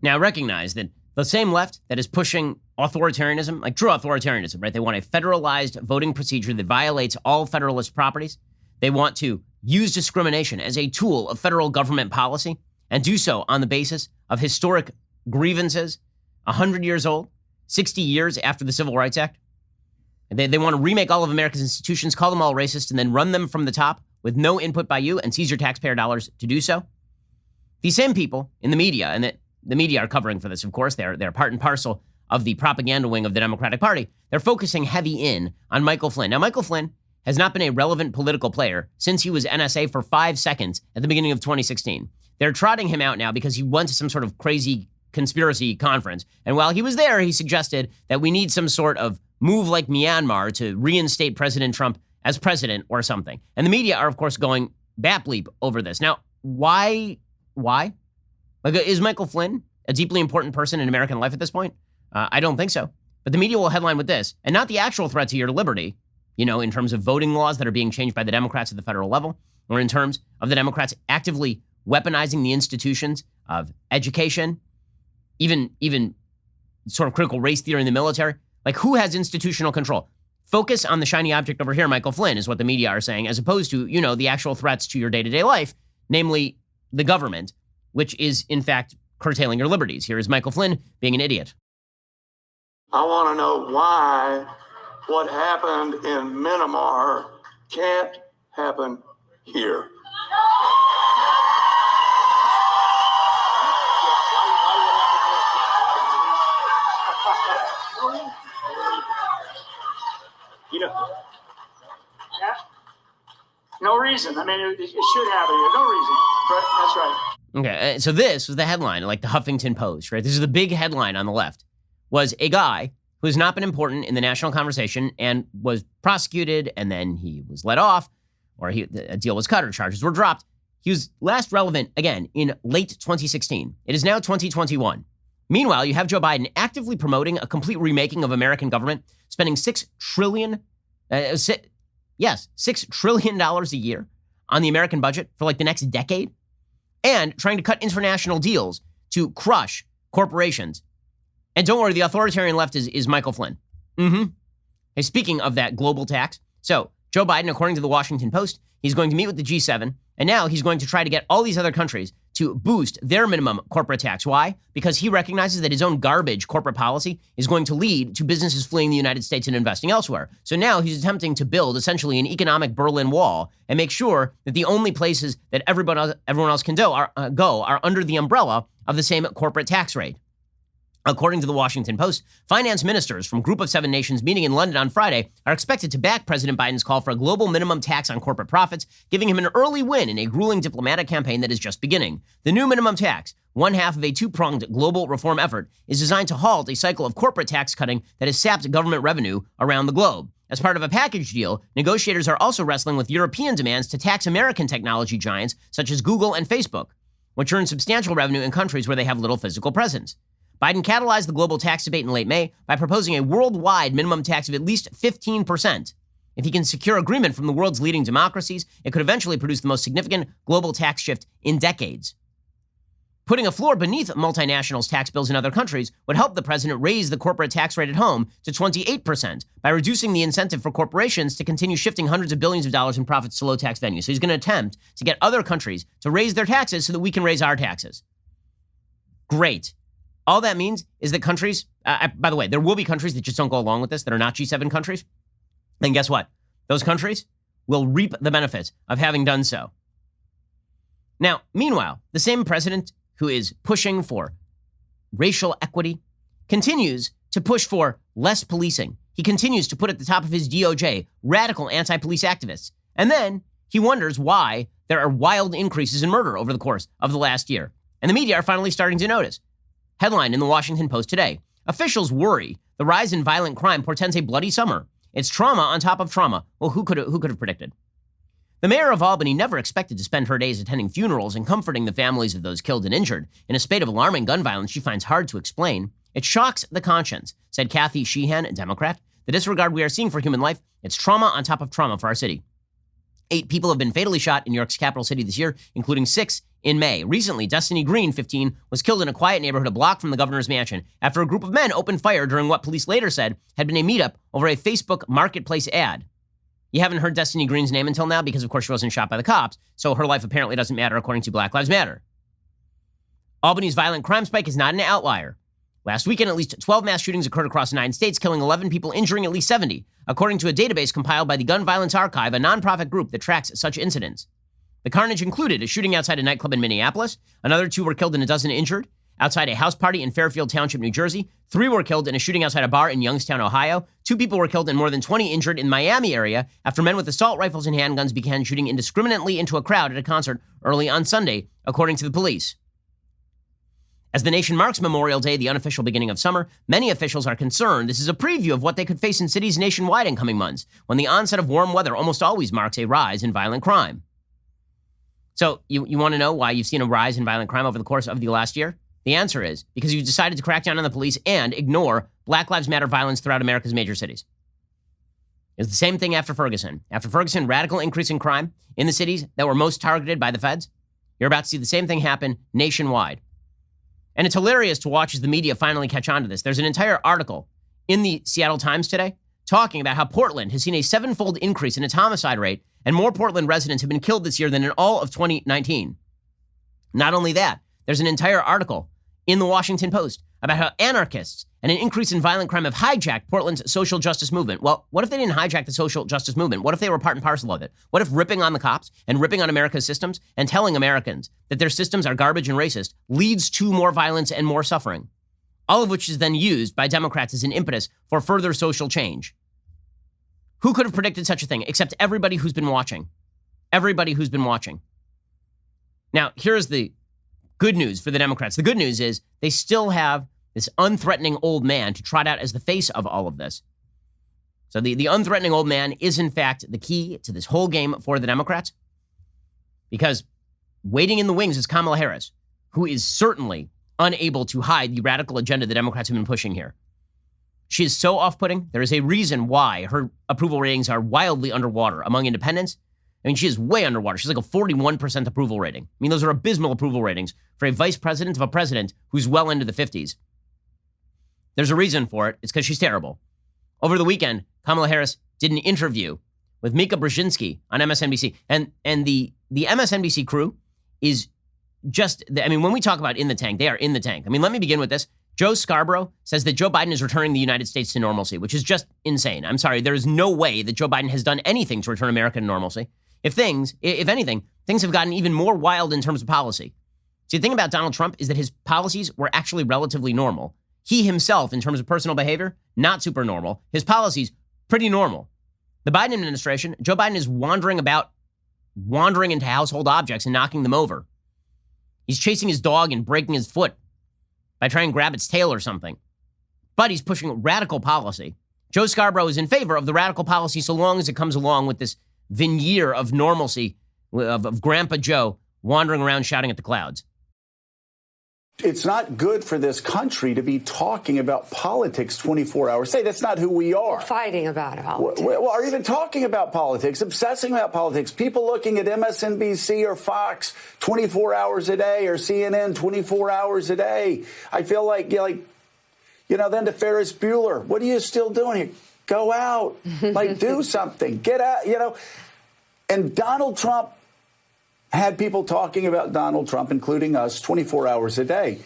Now recognize that the same left that is pushing authoritarianism, like true authoritarianism, right? They want a federalized voting procedure that violates all Federalist properties. They want to use discrimination as a tool of federal government policy and do so on the basis of historic grievances 100 years old, 60 years after the Civil Rights Act. They, they want to remake all of America's institutions, call them all racist, and then run them from the top with no input by you and seize your taxpayer dollars to do so. These same people in the media, and the, the media are covering for this, of course, they're, they're part and parcel of the propaganda wing of the Democratic Party. They're focusing heavy in on Michael Flynn. Now, Michael Flynn has not been a relevant political player since he was NSA for five seconds at the beginning of 2016. They're trotting him out now because he went to some sort of crazy conspiracy conference. And while he was there, he suggested that we need some sort of move like Myanmar to reinstate President Trump as president or something. And the media are, of course, going bat bleep over this. Now, why? Why? Like, is Michael Flynn a deeply important person in American life at this point? Uh, I don't think so. But the media will headline with this, and not the actual threat to your liberty, you know, in terms of voting laws that are being changed by the Democrats at the federal level, or in terms of the Democrats actively weaponizing the institutions of education, even even sort of critical race theory in the military. Like, who has institutional control? Focus on the shiny object over here, Michael Flynn, is what the media are saying, as opposed to, you know, the actual threats to your day to day life, namely the government, which is, in fact, curtailing your liberties. Here is Michael Flynn being an idiot. I want to know why what happened in Myanmar can't happen here. You know, yeah, no reason. I mean, it, it should happen here. No reason. Right? That's right. Okay, uh, so this was the headline, like the Huffington Post, right? This is the big headline on the left. Was a guy who has not been important in the national conversation and was prosecuted, and then he was let off, or he, a deal was cut, or charges were dropped. He was last relevant again in late 2016. It is now 2021. Meanwhile, you have Joe Biden actively promoting a complete remaking of American government, spending six trillion, uh, si- yes, six trillion dollars a year on the American budget for like the next decade, and trying to cut international deals to crush corporations. And don't worry, the authoritarian left is, is Michael Flynn. Mm-hmm. Hey, speaking of that global tax, so Joe Biden, according to the Washington Post, he's going to meet with the G7, and now he's going to try to get all these other countries to boost their minimum corporate tax. Why? Because he recognizes that his own garbage corporate policy is going to lead to businesses fleeing the United States and investing elsewhere. So now he's attempting to build essentially an economic Berlin Wall and make sure that the only places that everyone else, everyone else can go are, uh, go are under the umbrella of the same corporate tax rate. According to the Washington Post, finance ministers from Group of Seven Nations meeting in London on Friday are expected to back President Biden's call for a global minimum tax on corporate profits, giving him an early win in a grueling diplomatic campaign that is just beginning. The new minimum tax, one half of a two pronged global reform effort, is designed to halt a cycle of corporate tax cutting that has sapped government revenue around the globe. As part of a package deal, negotiators are also wrestling with European demands to tax American technology giants such as Google and Facebook, which earn substantial revenue in countries where they have little physical presence. Biden catalyzed the global tax debate in late May by proposing a worldwide minimum tax of at least 15%. If he can secure agreement from the world's leading democracies, it could eventually produce the most significant global tax shift in decades. Putting a floor beneath multinationals' tax bills in other countries would help the president raise the corporate tax rate at home to 28% by reducing the incentive for corporations to continue shifting hundreds of billions of dollars in profits to low tax venues. So he's going to attempt to get other countries to raise their taxes so that we can raise our taxes. Great. All that means is that countries, uh, by the way, there will be countries that just don't go along with this that are not G7 countries. And guess what? Those countries will reap the benefits of having done so. Now, meanwhile, the same president who is pushing for racial equity continues to push for less policing. He continues to put at the top of his DOJ radical anti police activists. And then he wonders why there are wild increases in murder over the course of the last year. And the media are finally starting to notice. Headline in the Washington Post today Officials worry the rise in violent crime portends a bloody summer. It's trauma on top of trauma. Well, who could, who could have predicted? The mayor of Albany never expected to spend her days attending funerals and comforting the families of those killed and injured. In a spate of alarming gun violence she finds hard to explain, it shocks the conscience, said Kathy Sheehan, a Democrat. The disregard we are seeing for human life, it's trauma on top of trauma for our city. Eight people have been fatally shot in New York's capital city this year, including six in May. Recently, Destiny Green, 15, was killed in a quiet neighborhood a block from the governor's mansion after a group of men opened fire during what police later said had been a meetup over a Facebook marketplace ad. You haven't heard Destiny Green's name until now because, of course, she wasn't shot by the cops, so her life apparently doesn't matter according to Black Lives Matter. Albany's violent crime spike is not an outlier. Last weekend, at least 12 mass shootings occurred across nine states, killing 11 people, injuring at least 70, according to a database compiled by the Gun Violence Archive, a nonprofit group that tracks such incidents. The carnage included a shooting outside a nightclub in Minneapolis. Another two were killed and a dozen injured. Outside a house party in Fairfield Township, New Jersey. Three were killed in a shooting outside a bar in Youngstown, Ohio. Two people were killed and more than 20 injured in Miami area after men with assault rifles and handguns began shooting indiscriminately into a crowd at a concert early on Sunday, according to the police. As the nation marks Memorial Day, the unofficial beginning of summer, many officials are concerned this is a preview of what they could face in cities nationwide in coming months, when the onset of warm weather almost always marks a rise in violent crime. So, you, you want to know why you've seen a rise in violent crime over the course of the last year? The answer is because you decided to crack down on the police and ignore Black Lives Matter violence throughout America's major cities. It's the same thing after Ferguson. After Ferguson, radical increase in crime in the cities that were most targeted by the feds. You're about to see the same thing happen nationwide. And it's hilarious to watch as the media finally catch on to this. There's an entire article in the Seattle Times today talking about how Portland has seen a sevenfold increase in its homicide rate, and more Portland residents have been killed this year than in all of 2019. Not only that, there's an entire article in the Washington Post about how anarchists and an increase in violent crime have hijacked Portland's social justice movement. Well, what if they didn't hijack the social justice movement? What if they were part and parcel of it? What if ripping on the cops and ripping on America's systems and telling Americans that their systems are garbage and racist leads to more violence and more suffering? All of which is then used by Democrats as an impetus for further social change. Who could have predicted such a thing except everybody who's been watching? Everybody who's been watching. Now, here's the good news for the Democrats. The good news is they still have this unthreatening old man to trot out as the face of all of this. So the, the unthreatening old man is, in fact, the key to this whole game for the Democrats. Because waiting in the wings is Kamala Harris, who is certainly unable to hide the radical agenda the Democrats have been pushing here. She is so off putting. There is a reason why her approval ratings are wildly underwater among independents. I mean, she is way underwater. She's like a 41% approval rating. I mean, those are abysmal approval ratings for a vice president of a president who's well into the 50s. There's a reason for it. It's because she's terrible. Over the weekend, Kamala Harris did an interview with Mika Brzezinski on MSNBC, and and the the MSNBC crew is just, I mean, when we talk about in the tank, they are in the tank. I mean, let me begin with this. Joe Scarborough says that Joe Biden is returning the United States to normalcy, which is just insane. I'm sorry. There is no way that Joe Biden has done anything to return America to normalcy. If things, if anything, things have gotten even more wild in terms of policy. See, the thing about Donald Trump is that his policies were actually relatively normal. He himself, in terms of personal behavior, not super normal. His policies, pretty normal. The Biden administration, Joe Biden is wandering about, wandering into household objects and knocking them over. He's chasing his dog and breaking his foot by trying to grab its tail or something. But he's pushing radical policy. Joe Scarborough is in favor of the radical policy so long as it comes along with this veneer of normalcy of, of Grandpa Joe wandering around shouting at the clouds. It's not good for this country to be talking about politics 24 hours Say. That's not who we are. Fighting about politics. Well, or even talking about politics, obsessing about politics. People looking at MSNBC or Fox 24 hours a day or CNN 24 hours a day. I feel like, you know, like, you know, then to Ferris Bueller, what are you still doing here? Go out, like do (laughs) something, get out, you know. And Donald Trump had people talking about Donald Trump, including us, 24 hours a day.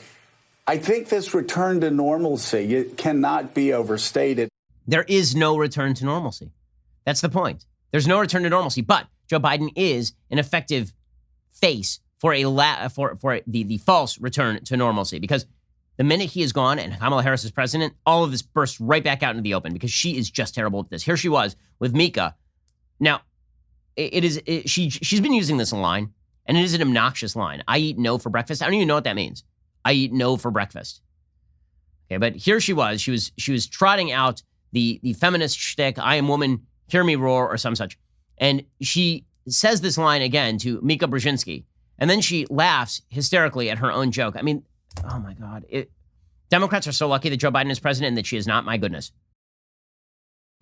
I think this return to normalcy it cannot be overstated. There is no return to normalcy. That's the point. There's no return to normalcy, but Joe Biden is an effective face for a la- for for the the false return to normalcy because the minute he is gone and Kamala Harris is president, all of this bursts right back out into the open because she is just terrible at this. Here she was with Mika. Now, it, it is it, she she's been using this line and it is an obnoxious line. I eat no for breakfast. I don't even know what that means. I eat no for breakfast. Okay, but here she was. She was she was trotting out the the feminist shtick, I am woman, hear me roar, or some such. And she says this line again to Mika Brzezinski. And then she laughs hysterically at her own joke. I mean, oh my God. It, Democrats are so lucky that Joe Biden is president and that she is not. My goodness.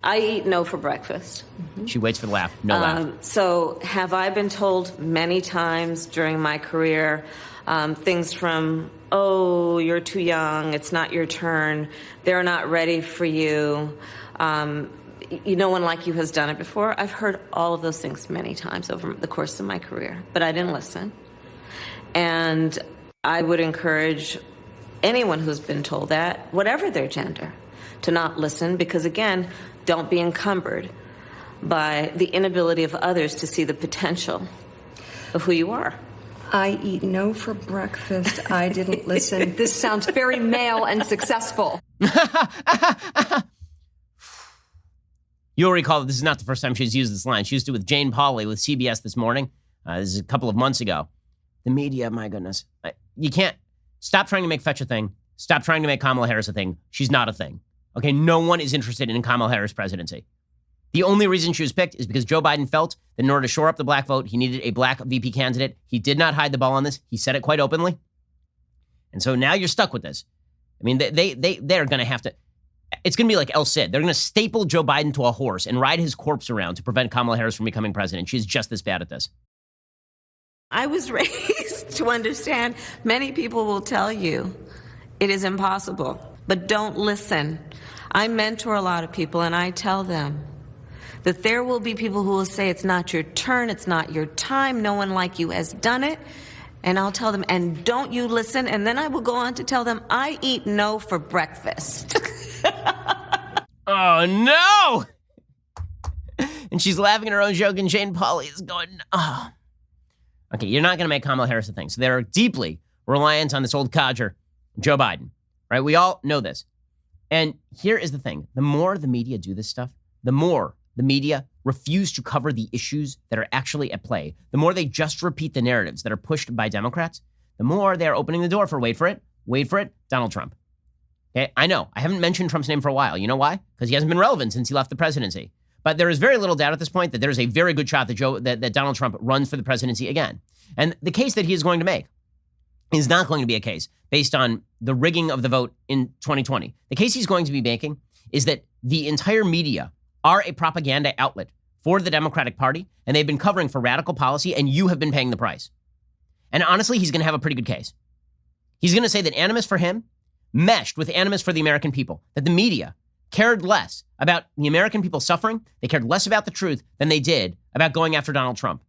I eat no for breakfast. She waits for the laugh. No laugh. Um, so, have I been told many times during my career um, things from, oh, you're too young, it's not your turn, they're not ready for you, um, you, no one like you has done it before? I've heard all of those things many times over the course of my career, but I didn't listen. And I would encourage anyone who's been told that, whatever their gender, to not listen because, again, don't be encumbered by the inability of others to see the potential of who you are. I eat no for breakfast. I didn't listen. This sounds very male and successful. (laughs) You'll recall that this is not the first time she's used this line. She used it with Jane Pauley with CBS this morning. Uh, this is a couple of months ago. The media, my goodness. You can't stop trying to make fetch a thing. Stop trying to make Kamala Harris a thing. She's not a thing. Okay, no one is interested in Kamala Harris' presidency. The only reason she was picked is because Joe Biden felt that in order to shore up the black vote, he needed a black VP candidate. He did not hide the ball on this. He said it quite openly. And so now you're stuck with this. I mean, they they, they they're going to have to. It's going to be like El Cid. They're going to staple Joe Biden to a horse and ride his corpse around to prevent Kamala Harris from becoming president. She's just this bad at this. I was (laughs) raised to understand many people will tell you it is impossible, but don't listen. I mentor a lot of people and I tell them that there will be people who will say it's not your turn, it's not your time, no one like you has done it. And I'll tell them, and don't you listen? And then I will go on to tell them, I eat no for breakfast. (laughs) oh, no! and she's laughing at her own joke, and Jane Pauley is going, oh. Okay, you're not going to make Kamala Harris a thing. So they're deeply reliant on this old codger, Joe Biden, right? We all know this. And here is the thing the more the media do this stuff, the more the media refuse to cover the issues that are actually at play, the more they just repeat the narratives that are pushed by Democrats, the more they're opening the door for wait for it, wait for it, Donald Trump. Okay, I know I haven't mentioned Trump's name for a while. You know why? Because he hasn't been relevant since he left the presidency. But there is very little doubt at this point that there is a very good shot that Joe that, that Donald Trump runs for the presidency again. And the case that he is going to make is not going to be a case based on the rigging of the vote in 2020. The case he's going to be making is that the entire media are a propaganda outlet for the Democratic Party, and they've been covering for radical policy, and you have been paying the price. And honestly, he's going to have a pretty good case. He's going to say that animus for him meshed with animus for the American people, that the media cared less about the American people suffering, they cared less about the truth than they did about going after Donald Trump.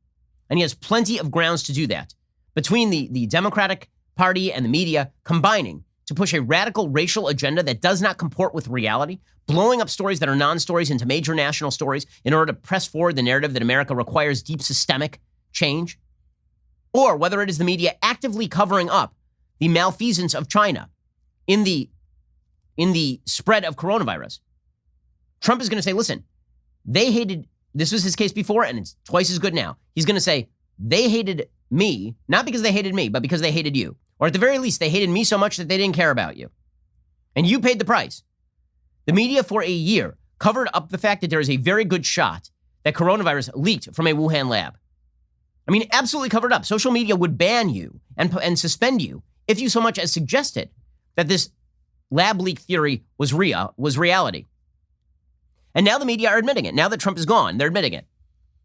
And he has plenty of grounds to do that. between the, the Democratic Party and the media combining to push a radical racial agenda that does not comport with reality, blowing up stories that are non stories into major national stories in order to press forward the narrative that America requires deep systemic change, or whether it is the media actively covering up the malfeasance of China in the in the spread of coronavirus. Trump is going to say, listen, they hated this was his case before and it's twice as good now. He's going to say they hated me, not because they hated me, but because they hated you. Or at the very least, they hated me so much that they didn't care about you. And you paid the price. The media for a year covered up the fact that there is a very good shot that coronavirus leaked from a Wuhan lab. I mean, absolutely covered up. Social media would ban you and, and suspend you if you so much as suggested that this lab leak theory was real, was reality. And now the media are admitting it. Now that Trump is gone, they're admitting it.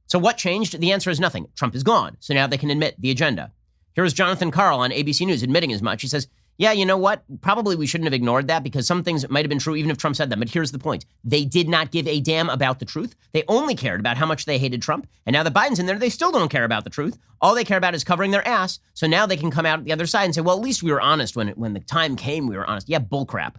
So what changed? The answer is nothing. Trump is gone. So now they can admit the agenda. Here is Jonathan Karl on ABC News admitting as much. He says, yeah, you know what? Probably we shouldn't have ignored that because some things might have been true even if Trump said them. But here's the point they did not give a damn about the truth. They only cared about how much they hated Trump. And now that Biden's in there, they still don't care about the truth. All they care about is covering their ass. So now they can come out the other side and say, well, at least we were honest when, when the time came, we were honest. Yeah, bullcrap.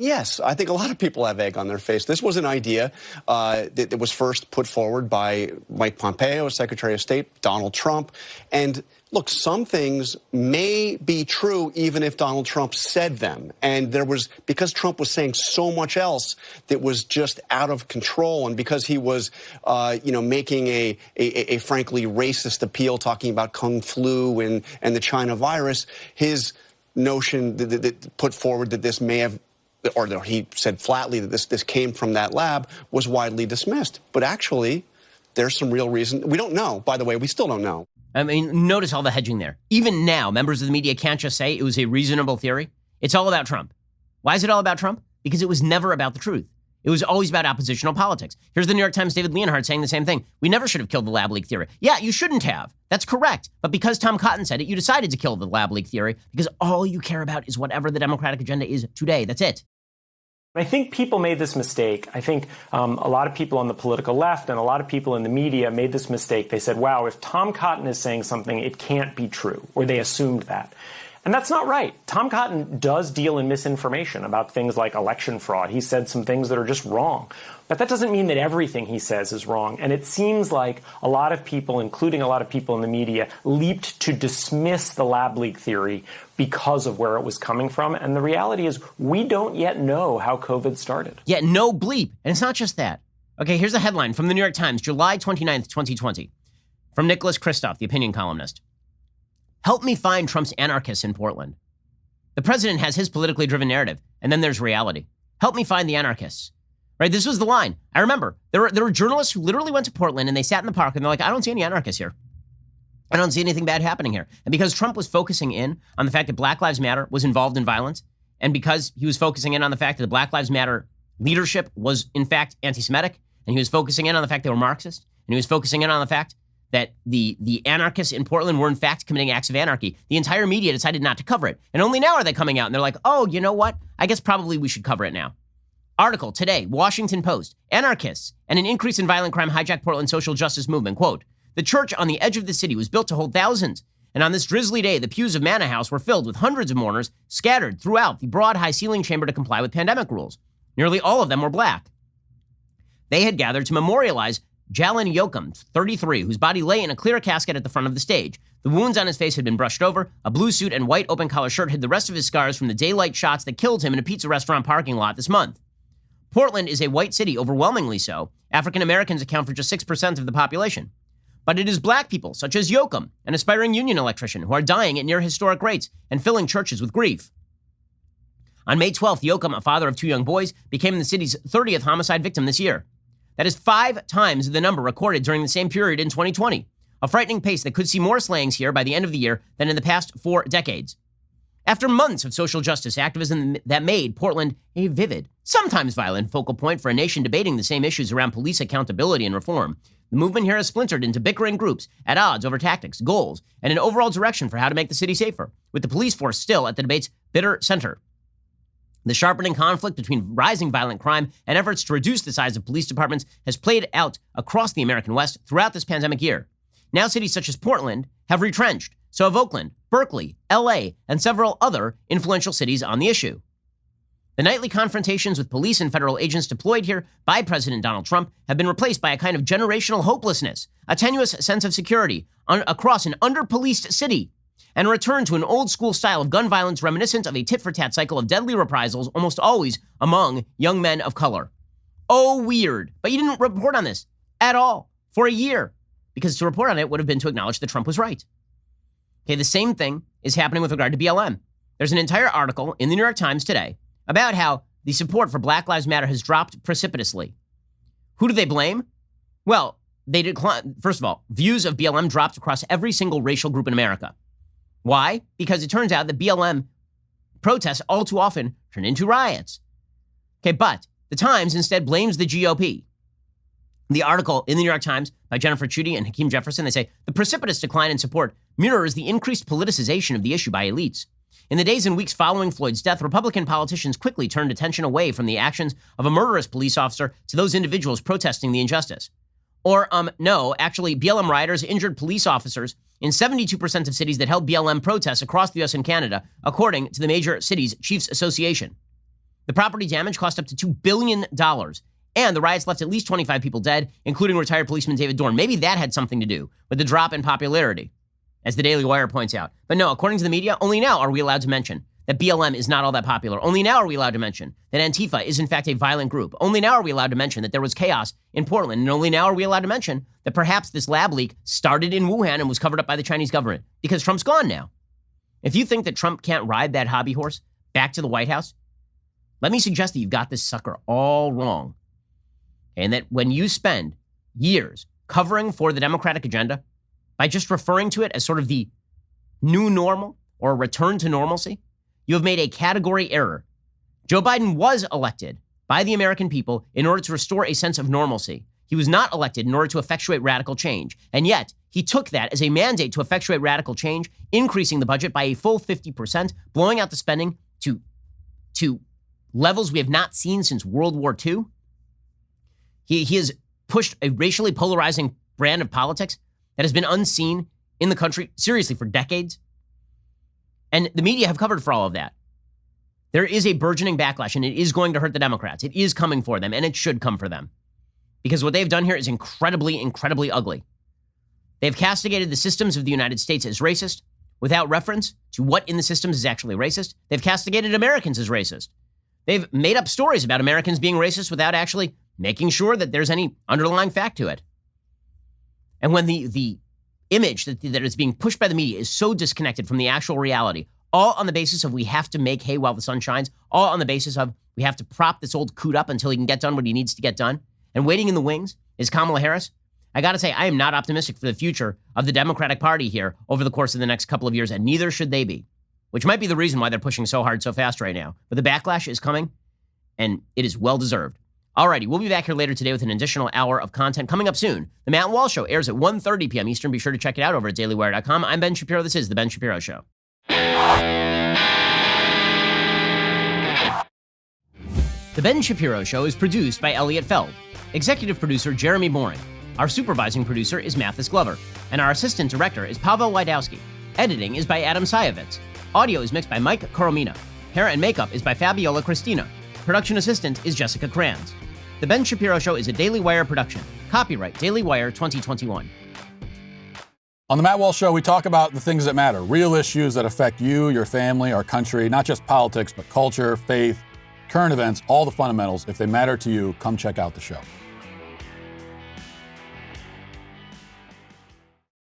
Yes, I think a lot of people have egg on their face. This was an idea uh, that, that was first put forward by Mike Pompeo, Secretary of State, Donald Trump. And look, some things may be true even if Donald Trump said them. And there was, because Trump was saying so much else that was just out of control, and because he was, uh, you know, making a, a, a, frankly racist appeal, talking about Kung flu and, and the China virus, his notion that, that, that put forward that this may have or he said flatly that this, this came from that lab, was widely dismissed. But actually, there's some real reason. We don't know, by the way, we still don't know. I mean, notice all the hedging there. Even now, members of the media can't just say it was a reasonable theory. It's all about Trump. Why is it all about Trump? Because it was never about the truth. It was always about oppositional politics. Here's the New York Times' David Leonhardt saying the same thing. We never should have killed the lab leak theory. Yeah, you shouldn't have. That's correct. But because Tom Cotton said it, you decided to kill the lab leak theory because all you care about is whatever the Democratic agenda is today. That's it. I think people made this mistake. I think um, a lot of people on the political left and a lot of people in the media made this mistake. They said, wow, if Tom Cotton is saying something, it can't be true, or they assumed that. And that's not right. Tom Cotton does deal in misinformation about things like election fraud. He said some things that are just wrong. But that doesn't mean that everything he says is wrong. And it seems like a lot of people, including a lot of people in the media, leaped to dismiss the lab leak theory because of where it was coming from. And the reality is, we don't yet know how COVID started. Yeah, no bleep. And it's not just that. Okay, here's a headline from the New York Times, July 29th, 2020, from Nicholas Kristof, the opinion columnist. Help me find Trump's anarchists in Portland. The president has his politically driven narrative, and then there's reality. Help me find the anarchists. Right? This was the line. I remember there were there were journalists who literally went to Portland and they sat in the park and they're like, I don't see any anarchists here. I don't see anything bad happening here. And because Trump was focusing in on the fact that Black Lives Matter was involved in violence, and because he was focusing in on the fact that the Black Lives Matter leadership was in fact anti-Semitic, and he was focusing in on the fact they were Marxist, and he was focusing in on the fact that the the anarchists in Portland were in fact committing acts of anarchy. The entire media decided not to cover it. And only now are they coming out and they're like, "Oh, you know what? I guess probably we should cover it now." Article today, Washington Post. Anarchists and an increase in violent crime hijack Portland social justice movement. Quote, the church on the edge of the city was built to hold thousands. And on this drizzly day, the pews of Manor House were filled with hundreds of mourners scattered throughout the broad high ceiling chamber to comply with pandemic rules. Nearly all of them were black. They had gathered to memorialize Jalon Yoakum, 33, whose body lay in a clear casket at the front of the stage. The wounds on his face had been brushed over. A blue suit and white open collar shirt hid the rest of his scars from the daylight shots that killed him in a pizza restaurant parking lot this month. Portland is a white city, overwhelmingly so. African Americans account for just 6% of the population. But it is black people, such as Yoakum, an aspiring union electrician, who are dying at near historic rates and filling churches with grief. On May 12th, Yoakum, a father of two young boys, became the city's 30th homicide victim this year. That is five times the number recorded during the same period in 2020. A frightening pace that could see more slayings here by the end of the year than in the past four decades. After months of social justice activism that made Portland a vivid, sometimes violent focal point for a nation debating the same issues around police accountability and reform, the movement here has splintered into bickering groups at odds over tactics, goals, and an overall direction for how to make the city safer, with the police force still at the debate's bitter center. The sharpening conflict between rising violent crime and efforts to reduce the size of police departments has played out across the American West throughout this pandemic year. Now cities such as Portland have retrenched. So have Oakland, Berkeley, LA, and several other influential cities on the issue. The nightly confrontations with police and federal agents deployed here by President Donald Trump have been replaced by a kind of generational hopelessness, a tenuous sense of security across an under policed city, and return to an old school style of gun violence reminiscent of a tit for tat cycle of deadly reprisals, almost always among young men of color. Oh, weird. But you didn't report on this at all for a year, because to report on it would have been to acknowledge that Trump was right. Okay, the same thing is happening with regard to BLM. There's an entire article in the New York Times today about how the support for Black Lives Matter has dropped precipitously. Who do they blame? Well, they decline. First of all, views of BLM dropped across every single racial group in America. Why? Because it turns out that BLM protests all too often turn into riots. Okay, but the Times instead blames the GOP. The article in the New York Times by Jennifer Chudy and Hakeem Jefferson, they say the precipitous decline in support mirrors the increased politicization of the issue by elites. In the days and weeks following Floyd's death, Republican politicians quickly turned attention away from the actions of a murderous police officer to those individuals protesting the injustice. Or, um, no, actually, BLM rioters injured police officers in 72% of cities that held BLM protests across the US and Canada, according to the Major Cities Chiefs Association. The property damage cost up to $2 billion, and the riots left at least 25 people dead, including retired policeman David Dorn. Maybe that had something to do with the drop in popularity, as the Daily Wire points out. But no, according to the media, only now are we allowed to mention that BLM is not all that popular. Only now are we allowed to mention that Antifa is in fact a violent group. Only now are we allowed to mention that there was chaos in Portland. And only now are we allowed to mention that perhaps this lab leak started in Wuhan and was covered up by the Chinese government because Trump's gone now. If you think that Trump can't ride that hobby horse back to the White House, let me suggest that you've got this sucker all wrong. And that when you spend years covering for the Democratic agenda by just referring to it as sort of the new normal or return to normalcy, you have made a category error. Joe Biden was elected by the American people in order to restore a sense of normalcy. He was not elected in order to effectuate radical change. And yet, he took that as a mandate to effectuate radical change, increasing the budget by a full 50%, blowing out the spending to, to levels we have not seen since World War II. He, he has pushed a racially polarizing brand of politics that has been unseen in the country, seriously, for decades. And the media have covered for all of that. There is a burgeoning backlash, and it is going to hurt the Democrats. It is coming for them, and it should come for them. Because what they've done here is incredibly, incredibly ugly. They've castigated the systems of the United States as racist without reference to what in the systems is actually racist. They've castigated Americans as racist. They've made up stories about Americans being racist without actually making sure that there's any underlying fact to it. And when the, the image that, that is being pushed by the media is so disconnected from the actual reality, all on the basis of we have to make hay while the sun shines, all on the basis of we have to prop this old coot up until he can get done what he needs to get done. And waiting in the wings is Kamala Harris. I got to say, I am not optimistic for the future of the Democratic Party here over the course of the next couple of years, and neither should they be, which might be the reason why they're pushing so hard so fast right now. But the backlash is coming, and it is well deserved. Alrighty, we'll be back here later today with an additional hour of content coming up soon. The Matt Walsh Show airs at 1.30 p.m. Eastern. Be sure to check it out over at dailywire.com. I'm Ben Shapiro. This is The Ben Shapiro Show. The Ben Shapiro Show is produced by Elliot Feld, executive producer Jeremy Boring. Our supervising producer is Mathis Glover, and our assistant director is Pavel Wydowski. Editing is by Adam Sayevitz. Audio is mixed by Mike Coromina. Hair and makeup is by Fabiola Cristina. Production assistant is Jessica Kranz. The Ben Shapiro Show is a Daily Wire production. Copyright Daily Wire 2021. On the Matt Walsh Show, we talk about the things that matter, real issues that affect you, your family, our country, not just politics, but culture, faith, current events, all the fundamentals. If they matter to you, come check out the show.